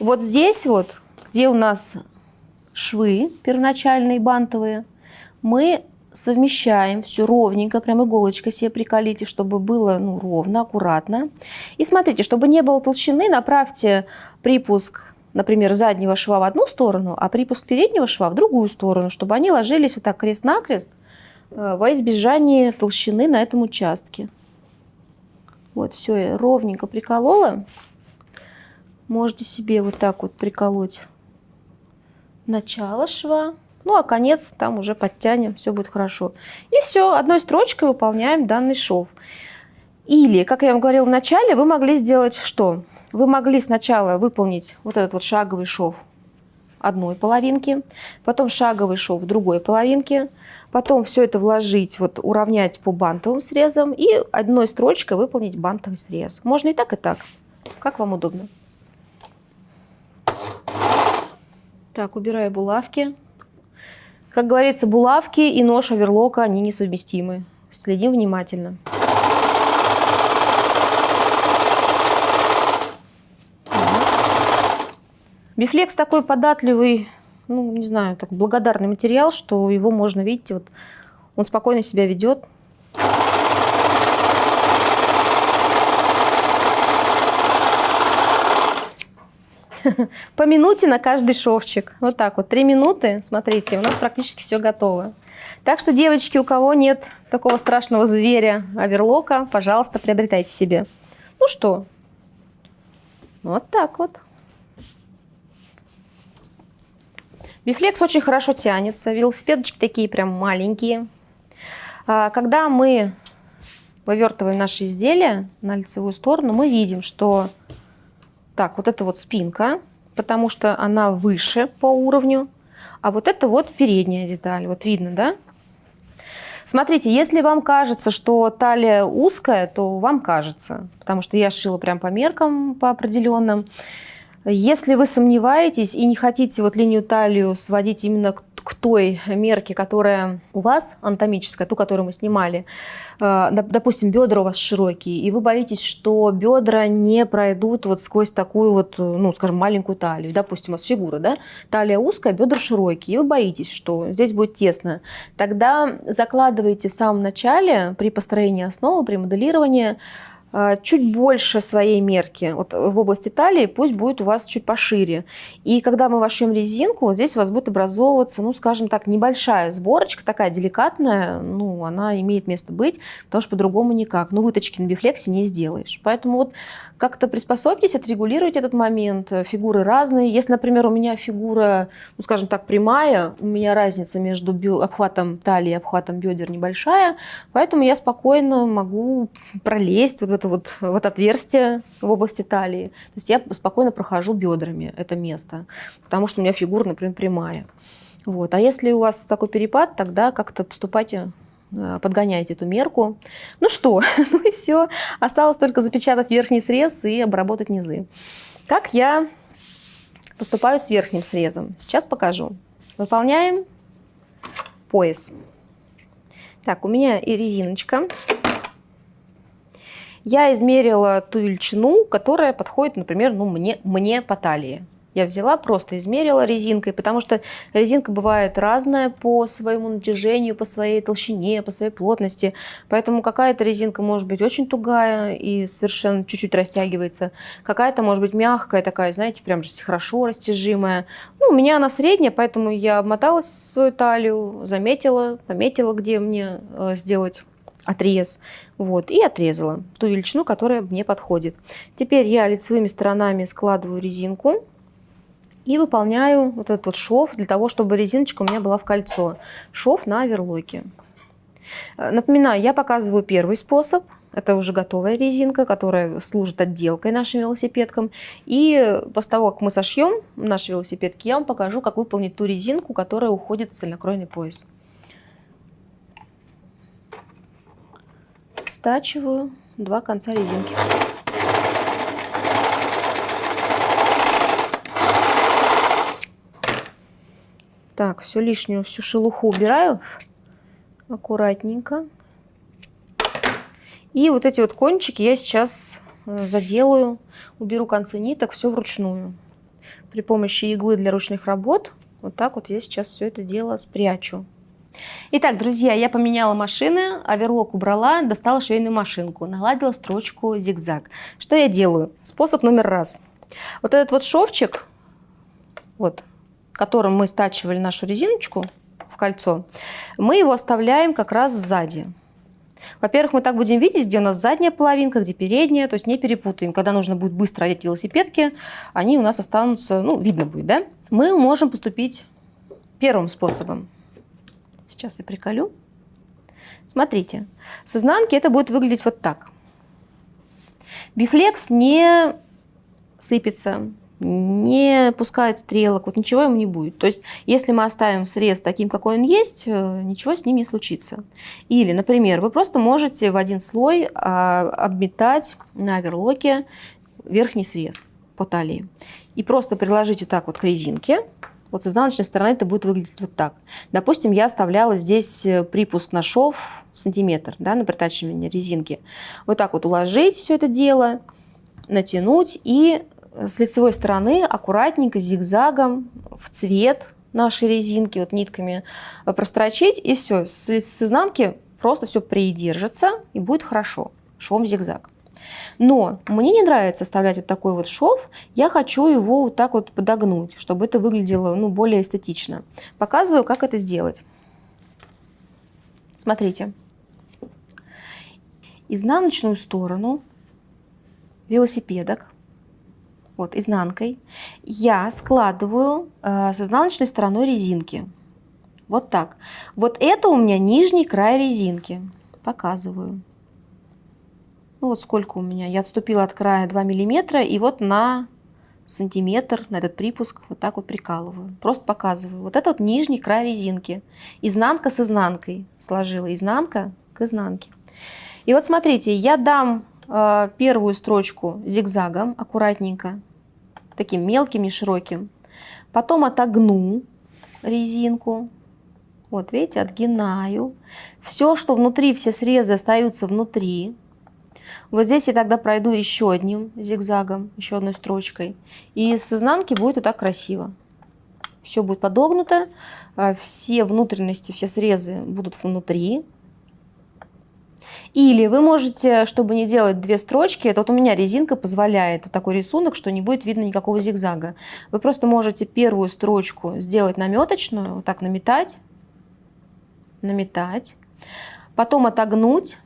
Вот здесь вот, где у нас швы первоначальные бантовые, мы совмещаем все ровненько, прям иголочкой себе приколите, чтобы было ну, ровно, аккуратно. И смотрите, чтобы не было толщины, направьте припуск, например, заднего шва в одну сторону, а припуск переднего шва в другую сторону, чтобы они ложились вот так крест-накрест э, во избежание толщины на этом участке. Вот, все, я ровненько приколола. Можете себе вот так вот приколоть начало шва. Ну, а конец там уже подтянем, все будет хорошо. И все, одной строчкой выполняем данный шов. Или, как я вам говорила в начале, вы могли сделать что? Вы могли сначала выполнить вот этот вот шаговый шов одной половинки, потом шаговый шов другой половинки, потом все это вложить, вот уравнять по бантовым срезам и одной строчкой выполнить бантовый срез. Можно и так, и так, как вам удобно. Так, убираю булавки. Как говорится, булавки и нож оверлока, они несовместимы. Следим внимательно. Бифлекс такой податливый ну, не знаю, так благодарный материал, что его можно, видите, вот он спокойно себя ведет. По минуте на каждый шовчик. Вот так вот. Три минуты, смотрите, у нас практически все готово. Так что, девочки, у кого нет такого страшного зверя оверлока, пожалуйста, приобретайте себе. Ну что, вот так вот. Бифлекс очень хорошо тянется, велосипедочки такие прям маленькие. А, когда мы вывертываем наши изделия на лицевую сторону, мы видим, что так, вот это вот спинка, потому что она выше по уровню, а вот это вот передняя деталь, вот видно, да? Смотрите, если вам кажется, что талия узкая, то вам кажется, потому что я шила прям по меркам, по определенным. Если вы сомневаетесь и не хотите вот линию талию сводить именно к, к той мерке, которая у вас анатомическая, ту, которую мы снимали, э, допустим, бедра у вас широкие, и вы боитесь, что бедра не пройдут вот сквозь такую вот, ну, скажем, маленькую талию. Допустим, у вас фигура, да? Талия узкая, бедра широкие, и вы боитесь, что здесь будет тесно. Тогда закладывайте в самом начале при построении основы, при моделировании чуть больше своей мерки. Вот в области талии пусть будет у вас чуть пошире. И когда мы вошьем резинку, вот здесь у вас будет образовываться, ну, скажем так, небольшая сборочка, такая деликатная, ну, она имеет место быть, потому что по-другому никак. Ну, выточки на бифлексе не сделаешь. Поэтому вот как-то приспособьтесь, отрегулируйте этот момент. Фигуры разные. Если, например, у меня фигура, ну, скажем так, прямая, у меня разница между обхватом талии и обхватом бедер небольшая, поэтому я спокойно могу пролезть вот в это вот, вот отверстие в области талии. То есть я спокойно прохожу бедрами это место, потому что у меня фигура, например, прямая. Вот. А если у вас такой перепад, тогда как-то поступайте э, подгоняйте эту мерку. Ну что, ну и все. Осталось только запечатать верхний срез и обработать низы. Как я поступаю с верхним срезом? Сейчас покажу. Выполняем пояс. Так, у меня и резиночка. Я измерила ту величину, которая подходит, например, ну, мне, мне по талии. Я взяла, просто измерила резинкой, потому что резинка бывает разная по своему натяжению, по своей толщине, по своей плотности. Поэтому какая-то резинка может быть очень тугая и совершенно чуть-чуть растягивается. Какая-то может быть мягкая такая, знаете, прям хорошо растяжимая. Ну, у меня она средняя, поэтому я обмоталась свою талию, заметила, пометила, где мне э, сделать отрез. Вот, и отрезала ту величину, которая мне подходит. Теперь я лицевыми сторонами складываю резинку и выполняю вот этот вот шов для того, чтобы резиночка у меня была в кольцо. Шов на оверлоке. Э, напоминаю, я показываю первый способ. Это уже готовая резинка, которая служит отделкой нашим велосипедкам. И после того, как мы сошьем наши велосипедки, я вам покажу, как выполнить ту резинку, которая уходит в цельнокроенный пояс. Стачиваю два конца резинки. Так, все лишнюю, всю шелуху убираю аккуратненько. И вот эти вот кончики я сейчас э, заделаю, уберу концы ниток, все вручную. При помощи иглы для ручных работ вот так вот я сейчас все это дело спрячу. Итак, друзья, я поменяла машины, оверлок убрала, достала швейную машинку, наладила строчку зигзаг. Что я делаю? Способ номер раз. Вот этот вот шовчик, вот, которым мы стачивали нашу резиночку в кольцо, мы его оставляем как раз сзади. Во-первых, мы так будем видеть, где у нас задняя половинка, где передняя, то есть не перепутаем. Когда нужно будет быстро одеть велосипедки, они у нас останутся, ну, видно будет, да? Мы можем поступить первым способом. Сейчас я приколю. Смотрите, с изнанки это будет выглядеть вот так. Бифлекс не сыпется, не пускает стрелок, вот ничего ему не будет. То есть, если мы оставим срез таким, какой он есть, э, ничего с ним не случится. Или, например, вы просто можете в один слой а, обметать на оверлоке верхний срез по талии. И просто приложить вот так вот к резинке, вот с изнаночной стороны это будет выглядеть вот так. Допустим, я оставляла здесь э, припуск на шов сантиметр да, на притачивание резинки. Вот так вот уложить все это дело, натянуть и э, с лицевой стороны аккуратненько зигзагом в цвет нашей резинки вот нитками э, прострочить, и все, с, с изнанки просто все придержится и будет хорошо. Швом зигзаг. Но мне не нравится оставлять вот такой вот шов, я хочу его вот так вот подогнуть, чтобы это выглядело ну, более эстетично. Показываю, как это сделать. Смотрите. Изнаночную сторону велосипедок, вот изнанкой, я складываю э, с изнаночной стороной резинки. Вот так. Вот это у меня нижний край резинки. Показываю. Ну вот сколько у меня. Я отступила от края 2 миллиметра и вот на сантиметр на этот припуск вот так вот прикалываю. Просто показываю. Вот это вот нижний край резинки. Изнанка с изнанкой сложила. Изнанка к изнанке. И вот смотрите, я дам э, первую строчку зигзагом аккуратненько, таким мелким, не широким. Потом отогну резинку. Вот видите, отгинаю. Все, что внутри, все срезы остаются внутри. Вот здесь я тогда пройду еще одним зигзагом, еще одной строчкой. И с изнанки будет вот так красиво. Все будет подогнуто, а, все внутренности, все срезы будут внутри. Или вы можете, чтобы не делать две строчки, это вот у меня резинка позволяет вот такой рисунок, что не будет видно никакого зигзага. Вы просто можете первую строчку сделать наметочную, вот так наметать, наметать, потом отогнуть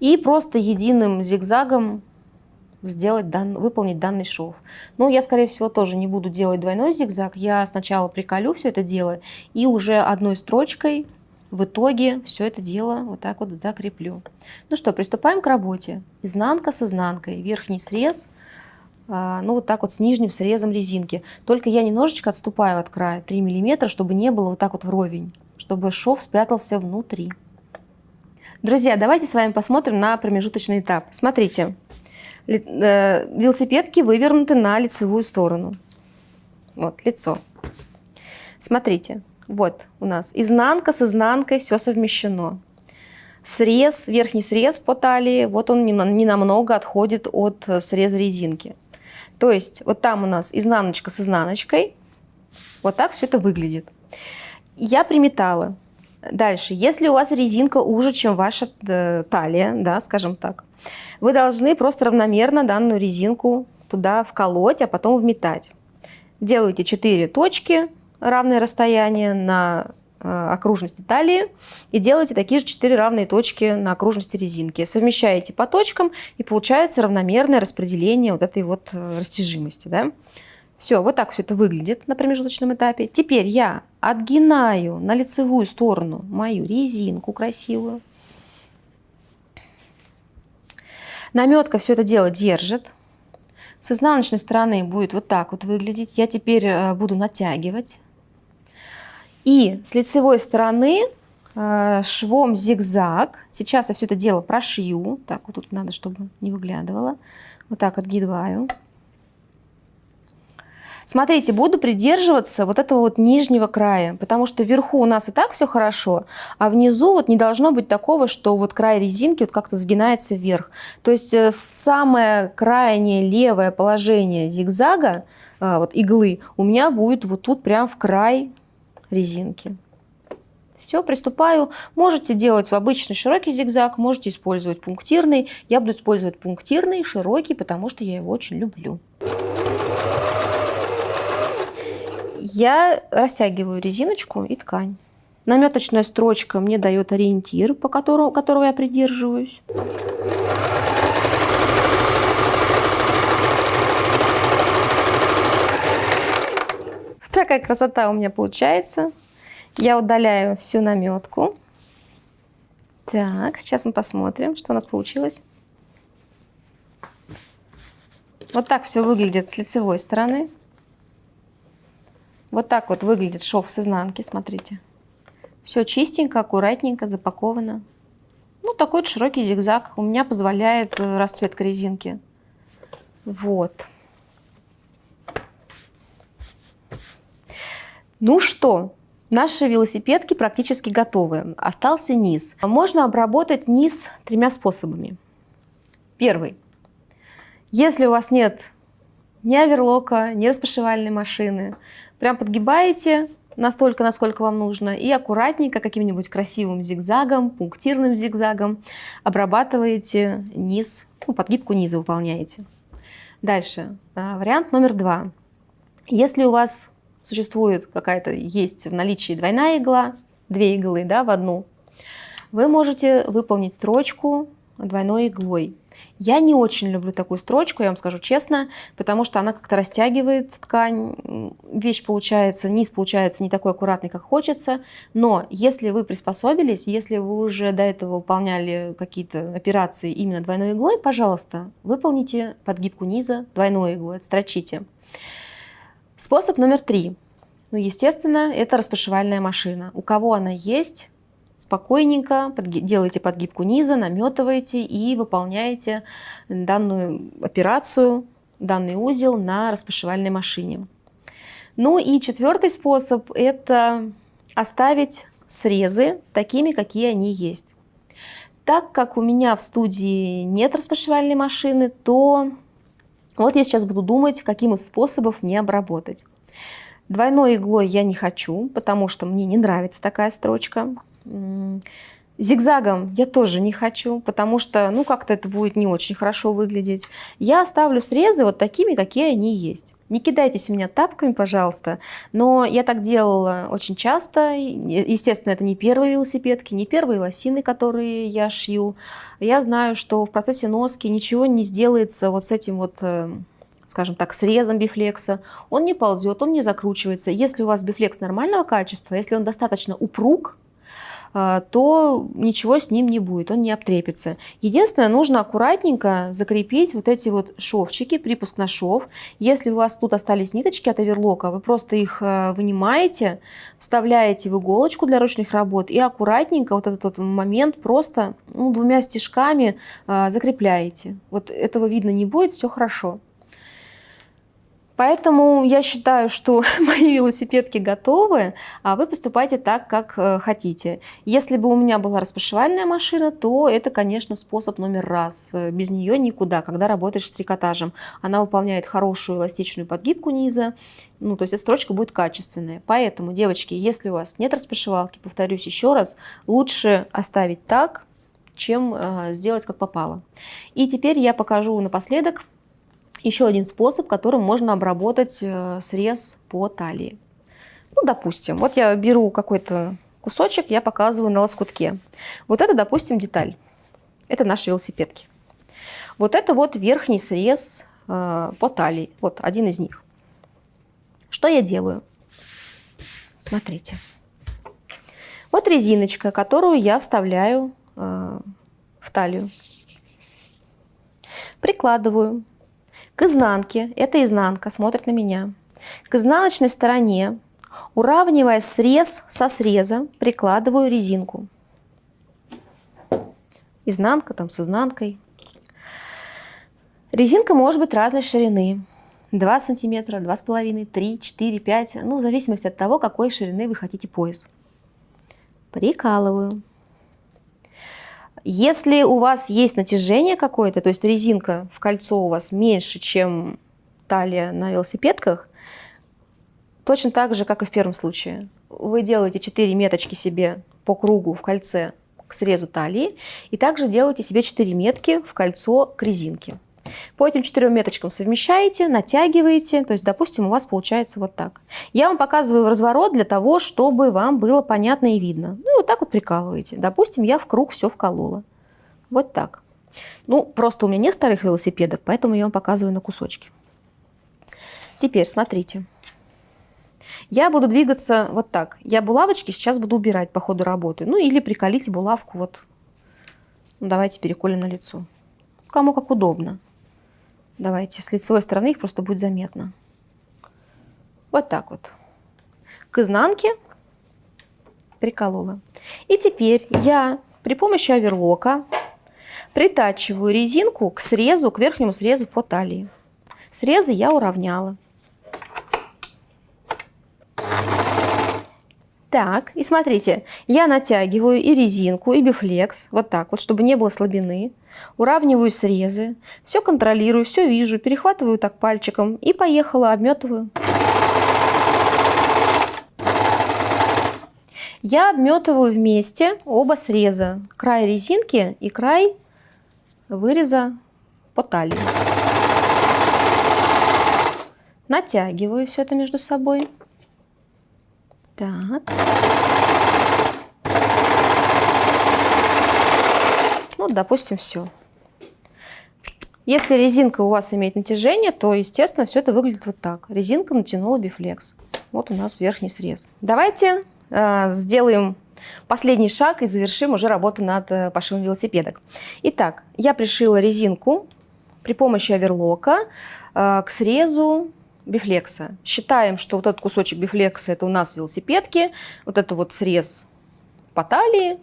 и просто единым зигзагом сделать дан, выполнить данный шов. Но я, скорее всего, тоже не буду делать двойной зигзаг. Я сначала приколю все это дело и уже одной строчкой в итоге все это дело вот так вот закреплю. Ну что, приступаем к работе. Изнанка с изнанкой, верхний срез, а, ну вот так вот с нижним срезом резинки. Только я немножечко отступаю от края, 3 миллиметра, чтобы не было вот так вот вровень, чтобы шов спрятался внутри. Друзья, давайте с вами посмотрим на промежуточный этап. Смотрите, э, велосипедки вывернуты на лицевую сторону. Вот, лицо. Смотрите, вот у нас изнанка с изнанкой, все совмещено. Срез, верхний срез по талии, вот он не намного отходит от среза резинки. То есть вот там у нас изнаночка с изнаночкой, вот так все это выглядит. Я приметала. Дальше, если у вас резинка уже, чем ваша э, талия, да, скажем так, вы должны просто равномерно данную резинку туда вколоть, а потом вметать. Делаете 4 точки, равное расстояние на э, окружности талии и делаете такие же 4 равные точки на окружности резинки. Совмещаете по точкам и получается равномерное распределение вот этой вот э, растяжимости. Да? Все, вот так все это выглядит на промежуточном этапе. Теперь я отгинаю на лицевую сторону мою резинку красивую. Наметка все это дело держит. С изнаночной стороны будет вот так вот выглядеть. Я теперь э, буду натягивать. И с лицевой стороны э, швом зигзаг. Сейчас я все это дело прошью. Так, вот тут надо, чтобы не выглядывало. Вот так отгибаю. Смотрите, буду придерживаться вот этого вот нижнего края, потому что вверху у нас и так все хорошо, а внизу вот не должно быть такого, что вот край резинки вот как-то сгинается вверх. То есть э, самое крайнее левое положение зигзага, э, вот иглы, у меня будет вот тут прям в край резинки. Все, приступаю. Можете делать в обычный широкий зигзаг, можете использовать пунктирный. Я буду использовать пунктирный, широкий, потому что я его очень люблю. Я растягиваю резиночку и ткань. Наметочная строчка мне дает ориентир, по которому, которого я придерживаюсь. Такая красота у меня получается. Я удаляю всю наметку. Так, сейчас мы посмотрим, что у нас получилось. Вот так все выглядит с лицевой стороны. Вот так вот выглядит шов с изнанки, смотрите. Все чистенько, аккуратненько, запаковано. Ну, такой вот широкий зигзаг у меня позволяет э, расцветка резинки. Вот. Ну что, наши велосипедки практически готовы. Остался низ. Можно обработать низ тремя способами. Первый. Если у вас нет ни оверлока, ни распашивальной машины, Прям подгибаете настолько, насколько вам нужно, и аккуратненько каким-нибудь красивым зигзагом, пунктирным зигзагом обрабатываете низ, ну, подгибку низа выполняете. Дальше, а, вариант номер два. Если у вас существует какая-то, есть в наличии двойная игла, две иглы да, в одну, вы можете выполнить строчку двойной иглой. Я не очень люблю такую строчку, я вам скажу честно, потому что она как-то растягивает ткань, вещь получается, низ получается не такой аккуратный, как хочется, но если вы приспособились, если вы уже до этого выполняли какие-то операции именно двойной иглой, пожалуйста, выполните подгибку низа двойной иглой, отстрочите. Способ номер три. Ну, естественно, это распашивальная машина. У кого она есть, спокойненько делаете подгибку низа, наметываете и выполняете данную операцию, данный узел на распашивальной машине. Ну и четвертый способ – это оставить срезы такими, какие они есть. Так как у меня в студии нет распашивальной машины, то вот я сейчас буду думать, каким из способов мне обработать. Двойной иглой я не хочу, потому что мне не нравится такая строчка. Зигзагом я тоже не хочу, потому что, ну, как-то это будет не очень хорошо выглядеть. Я оставлю срезы вот такими, какие они есть. Не кидайтесь у меня тапками, пожалуйста, но я так делала очень часто. Естественно, это не первые велосипедки, не первые лосины, которые я шью. Я знаю, что в процессе носки ничего не сделается вот с этим вот э, скажем так, срезом бифлекса, он не ползет, он не закручивается. Если у вас бифлекс нормального качества, если он достаточно упруг, то ничего с ним не будет, он не обтрепится. Единственное, нужно аккуратненько закрепить вот эти вот шовчики, припуск на шов. Если у вас тут остались ниточки от оверлока, вы просто их э, вынимаете, вставляете в иголочку для ручных работ и аккуратненько вот этот вот момент просто ну, двумя стежками э, закрепляете. Вот этого видно не будет, все хорошо. Поэтому я считаю, что мои велосипедки готовы, а вы поступайте так, как э, хотите. Если бы у меня была распашивальная машина, то это, конечно, способ номер раз. Без нее никуда, когда работаешь с трикотажем. Она выполняет хорошую эластичную подгибку низа, ну, то есть эта строчка будет качественная. Поэтому, девочки, если у вас нет распашивалки, повторюсь еще раз, лучше оставить так, чем э, сделать как попало. И теперь я покажу напоследок еще один способ, которым можно обработать э, срез по талии. Ну, допустим, вот я беру какой-то кусочек, я показываю на лоскутке. Вот это, допустим, деталь. Это наши велосипедки. Вот это вот верхний срез э, по талии. Вот один из них. Что я делаю? Смотрите. Вот резиночка, которую я вставляю э, в талию. Прикладываю к изнанке, это изнанка, смотрит на меня. К изнаночной стороне, уравнивая срез со среза, прикладываю резинку. Изнанка там с изнанкой. Резинка может быть разной ширины. 2 сантиметра, 2,5, 3, 4, 5, ну, в зависимости от того, какой ширины вы хотите пояс. Прикалываю. Если у вас есть натяжение какое-то, то есть резинка в кольцо у вас меньше, чем талия на велосипедках, точно так же, как и в первом случае. Вы делаете 4 меточки себе по кругу в кольце к срезу талии, и также делаете себе 4 метки в кольцо к резинке. По этим четырем меточкам совмещаете, натягиваете, то есть, допустим, у вас получается вот так. Я вам показываю разворот для того, чтобы вам было понятно и видно. Ну и вот так вот прикалываете. Допустим, я в круг все вколола. Вот так. Ну, просто у меня нет вторых велосипедок, поэтому я вам показываю на кусочки. Теперь смотрите. Я буду двигаться вот так. Я булавочки сейчас буду убирать по ходу работы. Ну или приколить булавку вот. Ну, давайте переколем на лицо. Кому как удобно. Давайте, с лицевой стороны их просто будет заметно. Вот так вот. К изнанке приколола. И теперь я при помощи оверлока притачиваю резинку к срезу, к верхнему срезу по талии. Срезы я уравняла. Так, и смотрите, я натягиваю и резинку, и бифлекс, вот так вот, чтобы не было слабины. Уравниваю срезы, все контролирую, все вижу, перехватываю так пальчиком и поехала, обметываю. Я обметываю вместе оба среза. Край резинки и край выреза по талии. Натягиваю все это между собой. Так. Ну, допустим, все. Если резинка у вас имеет натяжение, то, естественно, все это выглядит вот так. Резинка натянула бифлекс. Вот у нас верхний срез. Давайте э, сделаем последний шаг и завершим уже работу над э, пошивом велосипедок. Итак, я пришила резинку при помощи оверлока э, к срезу бифлекса. Считаем, что вот этот кусочек бифлекса это у нас велосипедки, вот это вот срез по талии,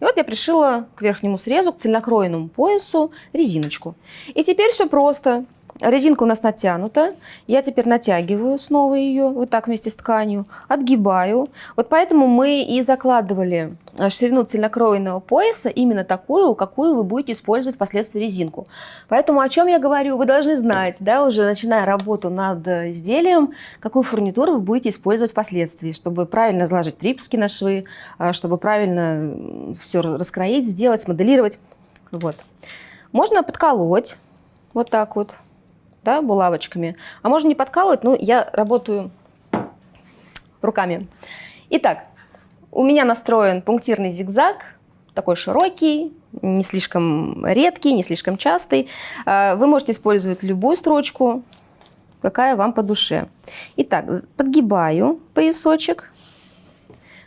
и вот я пришила к верхнему срезу, к цельнокроенному поясу резиночку. И теперь все просто. Резинка у нас натянута. Я теперь натягиваю снова ее вот так вместе с тканью, отгибаю. Вот поэтому мы и закладывали э, ширину цельнокроенного пояса именно такую, какую вы будете использовать впоследствии резинку. Поэтому о чем я говорю, вы должны знать, да, уже начиная работу над изделием, какую фурнитуру вы будете использовать впоследствии, чтобы правильно заложить припуски на швы, э, чтобы правильно все раскроить, сделать, смоделировать. Вот. Можно подколоть вот так вот да, булавочками. А можно не подкалывать, но я работаю руками. Итак, у меня настроен пунктирный зигзаг, такой широкий, не слишком редкий, не слишком частый. А, вы можете использовать любую строчку, какая вам по душе. Итак, подгибаю поясочек,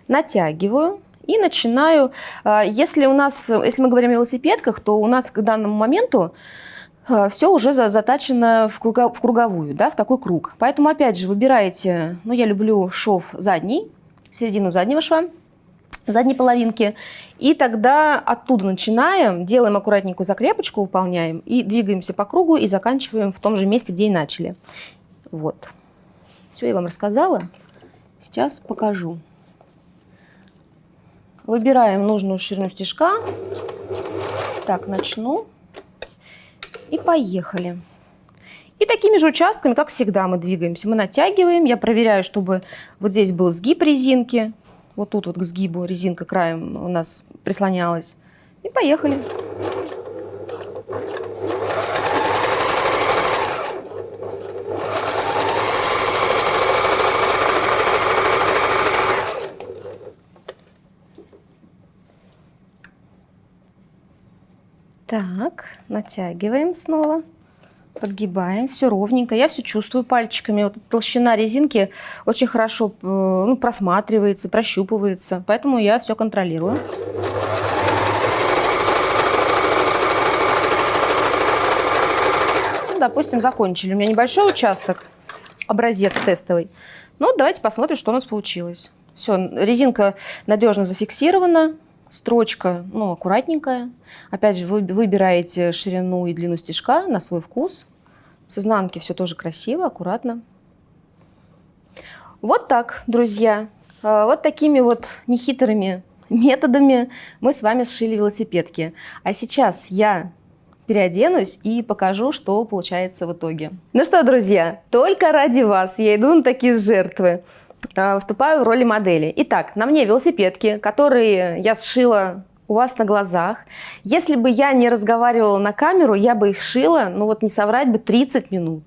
натягиваю и начинаю. А, если у нас, если мы говорим о велосипедках, то у нас к данному моменту все уже затачено в круговую, да, в такой круг. Поэтому, опять же, выбираете, ну, я люблю шов задний, середину заднего шва, задней половинки. И тогда оттуда начинаем, делаем аккуратненькую закрепочку, выполняем, и двигаемся по кругу, и заканчиваем в том же месте, где и начали. Вот. Все, я вам рассказала. Сейчас покажу. Выбираем нужную ширину стежка. Так, начну. И поехали. И такими же участками, как всегда, мы двигаемся. Мы натягиваем. Я проверяю, чтобы вот здесь был сгиб резинки. Вот тут вот к сгибу резинка краем у нас прислонялась. И поехали. Так, натягиваем снова, подгибаем, все ровненько. Я все чувствую пальчиками. Вот толщина резинки очень хорошо э, ну, просматривается, прощупывается, поэтому я все контролирую. Ну, допустим, закончили. У меня небольшой участок, образец тестовый. Ну, давайте посмотрим, что у нас получилось. Все, резинка надежно зафиксирована, Строчка, ну, аккуратненькая. Опять же, вы выбираете ширину и длину стежка на свой вкус. С изнанки все тоже красиво, аккуратно. Вот так, друзья. А, вот такими вот нехитрыми методами мы с вами сшили велосипедки. А сейчас я переоденусь и покажу, что получается в итоге. Ну что, друзья, только ради вас я иду на такие жертвы. А, выступаю в роли модели. Итак, на мне велосипедки, которые я сшила у вас на глазах. Если бы я не разговаривала на камеру, я бы их шила, ну вот не соврать бы, 30 минут.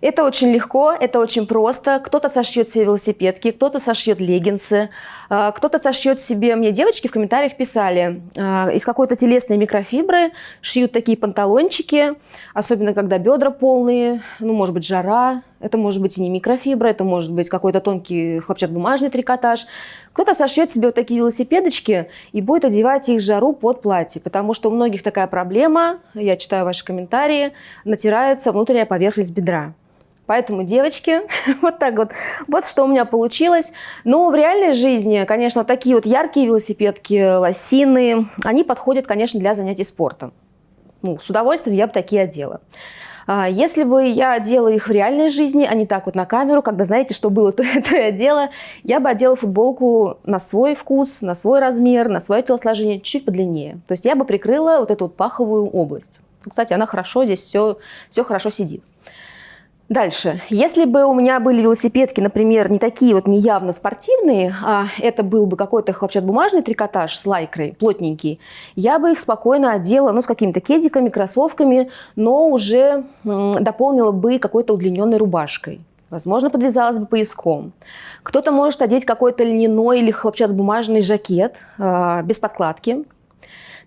Это очень легко, это очень просто. Кто-то сошьет себе велосипедки, кто-то сошьет леггинсы, а, кто-то сошьет себе... Мне девочки в комментариях писали, а, из какой-то телесной микрофибры шьют такие панталончики, особенно когда бедра полные, ну, может быть, жара, это может быть и не микрофибра, это может быть какой-то тонкий хлопчатобумажный трикотаж. Кто-то сошьет себе вот такие велосипедочки и будет одевать их жару под платье, потому что у многих такая проблема, я читаю ваши комментарии, натирается внутренняя поверхность бедра. Поэтому, девочки, вот так вот. Вот что у меня получилось. Но в реальной жизни, конечно, такие вот яркие велосипедки, лосины, они подходят, конечно, для занятий спортом. Ну, с удовольствием я бы такие одела. А, если бы я одела их в реальной жизни, а не так вот на камеру, когда знаете, что было, то это я одела, я бы одела футболку на свой вкус, на свой размер, на свое телосложение, чуть подлиннее. То есть я бы прикрыла вот эту вот паховую область. Кстати, она хорошо здесь все, все хорошо сидит. Дальше. Если бы у меня были велосипедки, например, не такие вот неявно спортивные, а это был бы какой-то хлопчатобумажный трикотаж с лайкрой, плотненький, я бы их спокойно одела, ну, с какими-то кедиками, кроссовками, но уже дополнила бы какой-то удлиненной рубашкой. Возможно, подвязалась бы пояском. Кто-то может одеть какой-то льняной или хлопчатобумажный жакет э, без подкладки,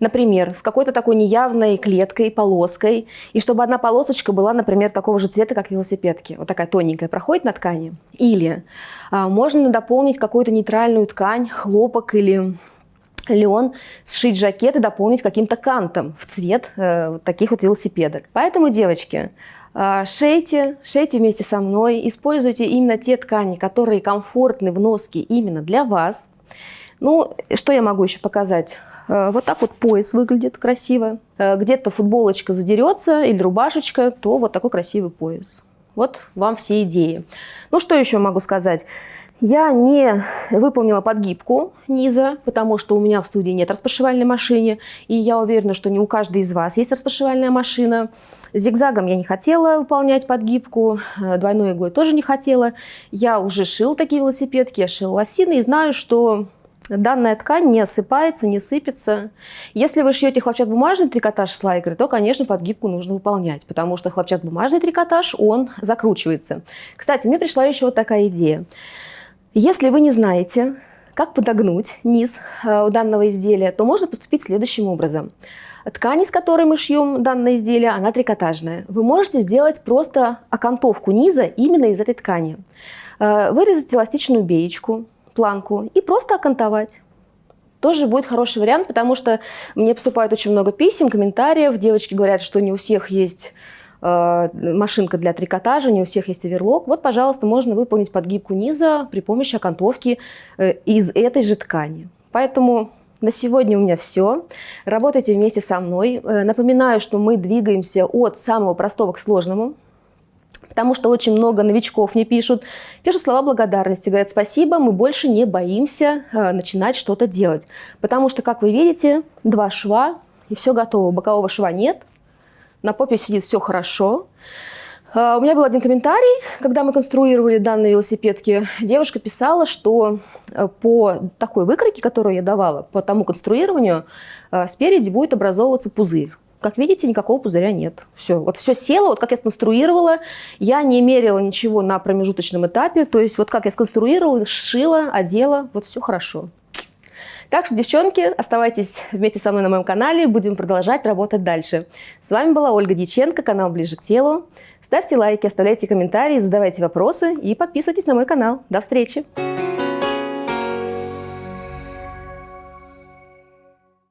Например, с какой-то такой неявной клеткой, полоской, и чтобы одна полосочка была, например, такого же цвета, как велосипедки. Вот такая тоненькая проходит на ткани. Или а, можно дополнить какую-то нейтральную ткань, хлопок или лен, сшить жакет и дополнить каким-то кантом в цвет э, вот таких вот велосипедок. Поэтому, девочки, э, шейте, шейте вместе со мной, используйте именно те ткани, которые комфортны в носке именно для вас. Ну, что я могу еще показать? Э, вот так вот пояс выглядит красиво. Э, где-то футболочка задерется или рубашечка, то вот такой красивый пояс. Вот вам все идеи. Ну, что еще могу сказать? Я не выполнила подгибку низа, потому что у меня в студии нет распашивальной машины, и я уверена, что не у каждой из вас есть распашивальная машина. Зигзагом я не хотела выполнять подгибку, э, двойной иглой тоже не хотела. Я уже шил такие велосипедки, я шила лосины и знаю, что Данная ткань не осыпается, не сыпется. Если вы шьете хлопчатобумажный трикотаж с лайкрой, то, конечно, подгибку нужно выполнять, потому что хлопчатобумажный трикотаж, он закручивается. Кстати, мне пришла еще вот такая идея. Если вы не знаете, как подогнуть низ э, у данного изделия, то можно поступить следующим образом. Ткань, из которой мы шьем данное изделие, она трикотажная. Вы можете сделать просто окантовку низа именно из этой ткани. Э, вырезать эластичную беечку, планку и просто окантовать. Тоже будет хороший вариант, потому что мне поступает очень много писем, комментариев. Девочки говорят, что не у всех есть э, машинка для трикотажа, не у всех есть оверлок. Вот, пожалуйста, можно выполнить подгибку низа при помощи окантовки э, из этой же ткани. Поэтому на сегодня у меня все. Работайте вместе со мной. Э, напоминаю, что мы двигаемся от самого простого к сложному потому что очень много новичков мне пишут, пишут слова благодарности, говорят спасибо, мы больше не боимся э, начинать что-то делать. Потому что, как вы видите, два шва и все готово. Бокового шва нет, на попе сидит все хорошо. Э, у меня был один комментарий, когда мы конструировали данные велосипедки. Девушка писала, что э, по такой выкройке, которую я давала, по тому конструированию, спереди будет образовываться пузырь. Как видите, никакого пузыря нет. Все, вот все село, вот как я сконструировала. Я не мерила ничего на промежуточном этапе. То есть вот как я сконструировала, сшила, одела, вот все хорошо. Так что, девчонки, оставайтесь вместе со мной на моем канале, будем продолжать работать дальше. С вами была Ольга Дьяченко, канал «Ближе к телу». Ставьте лайки, оставляйте комментарии, задавайте вопросы и подписывайтесь на мой канал. До встречи!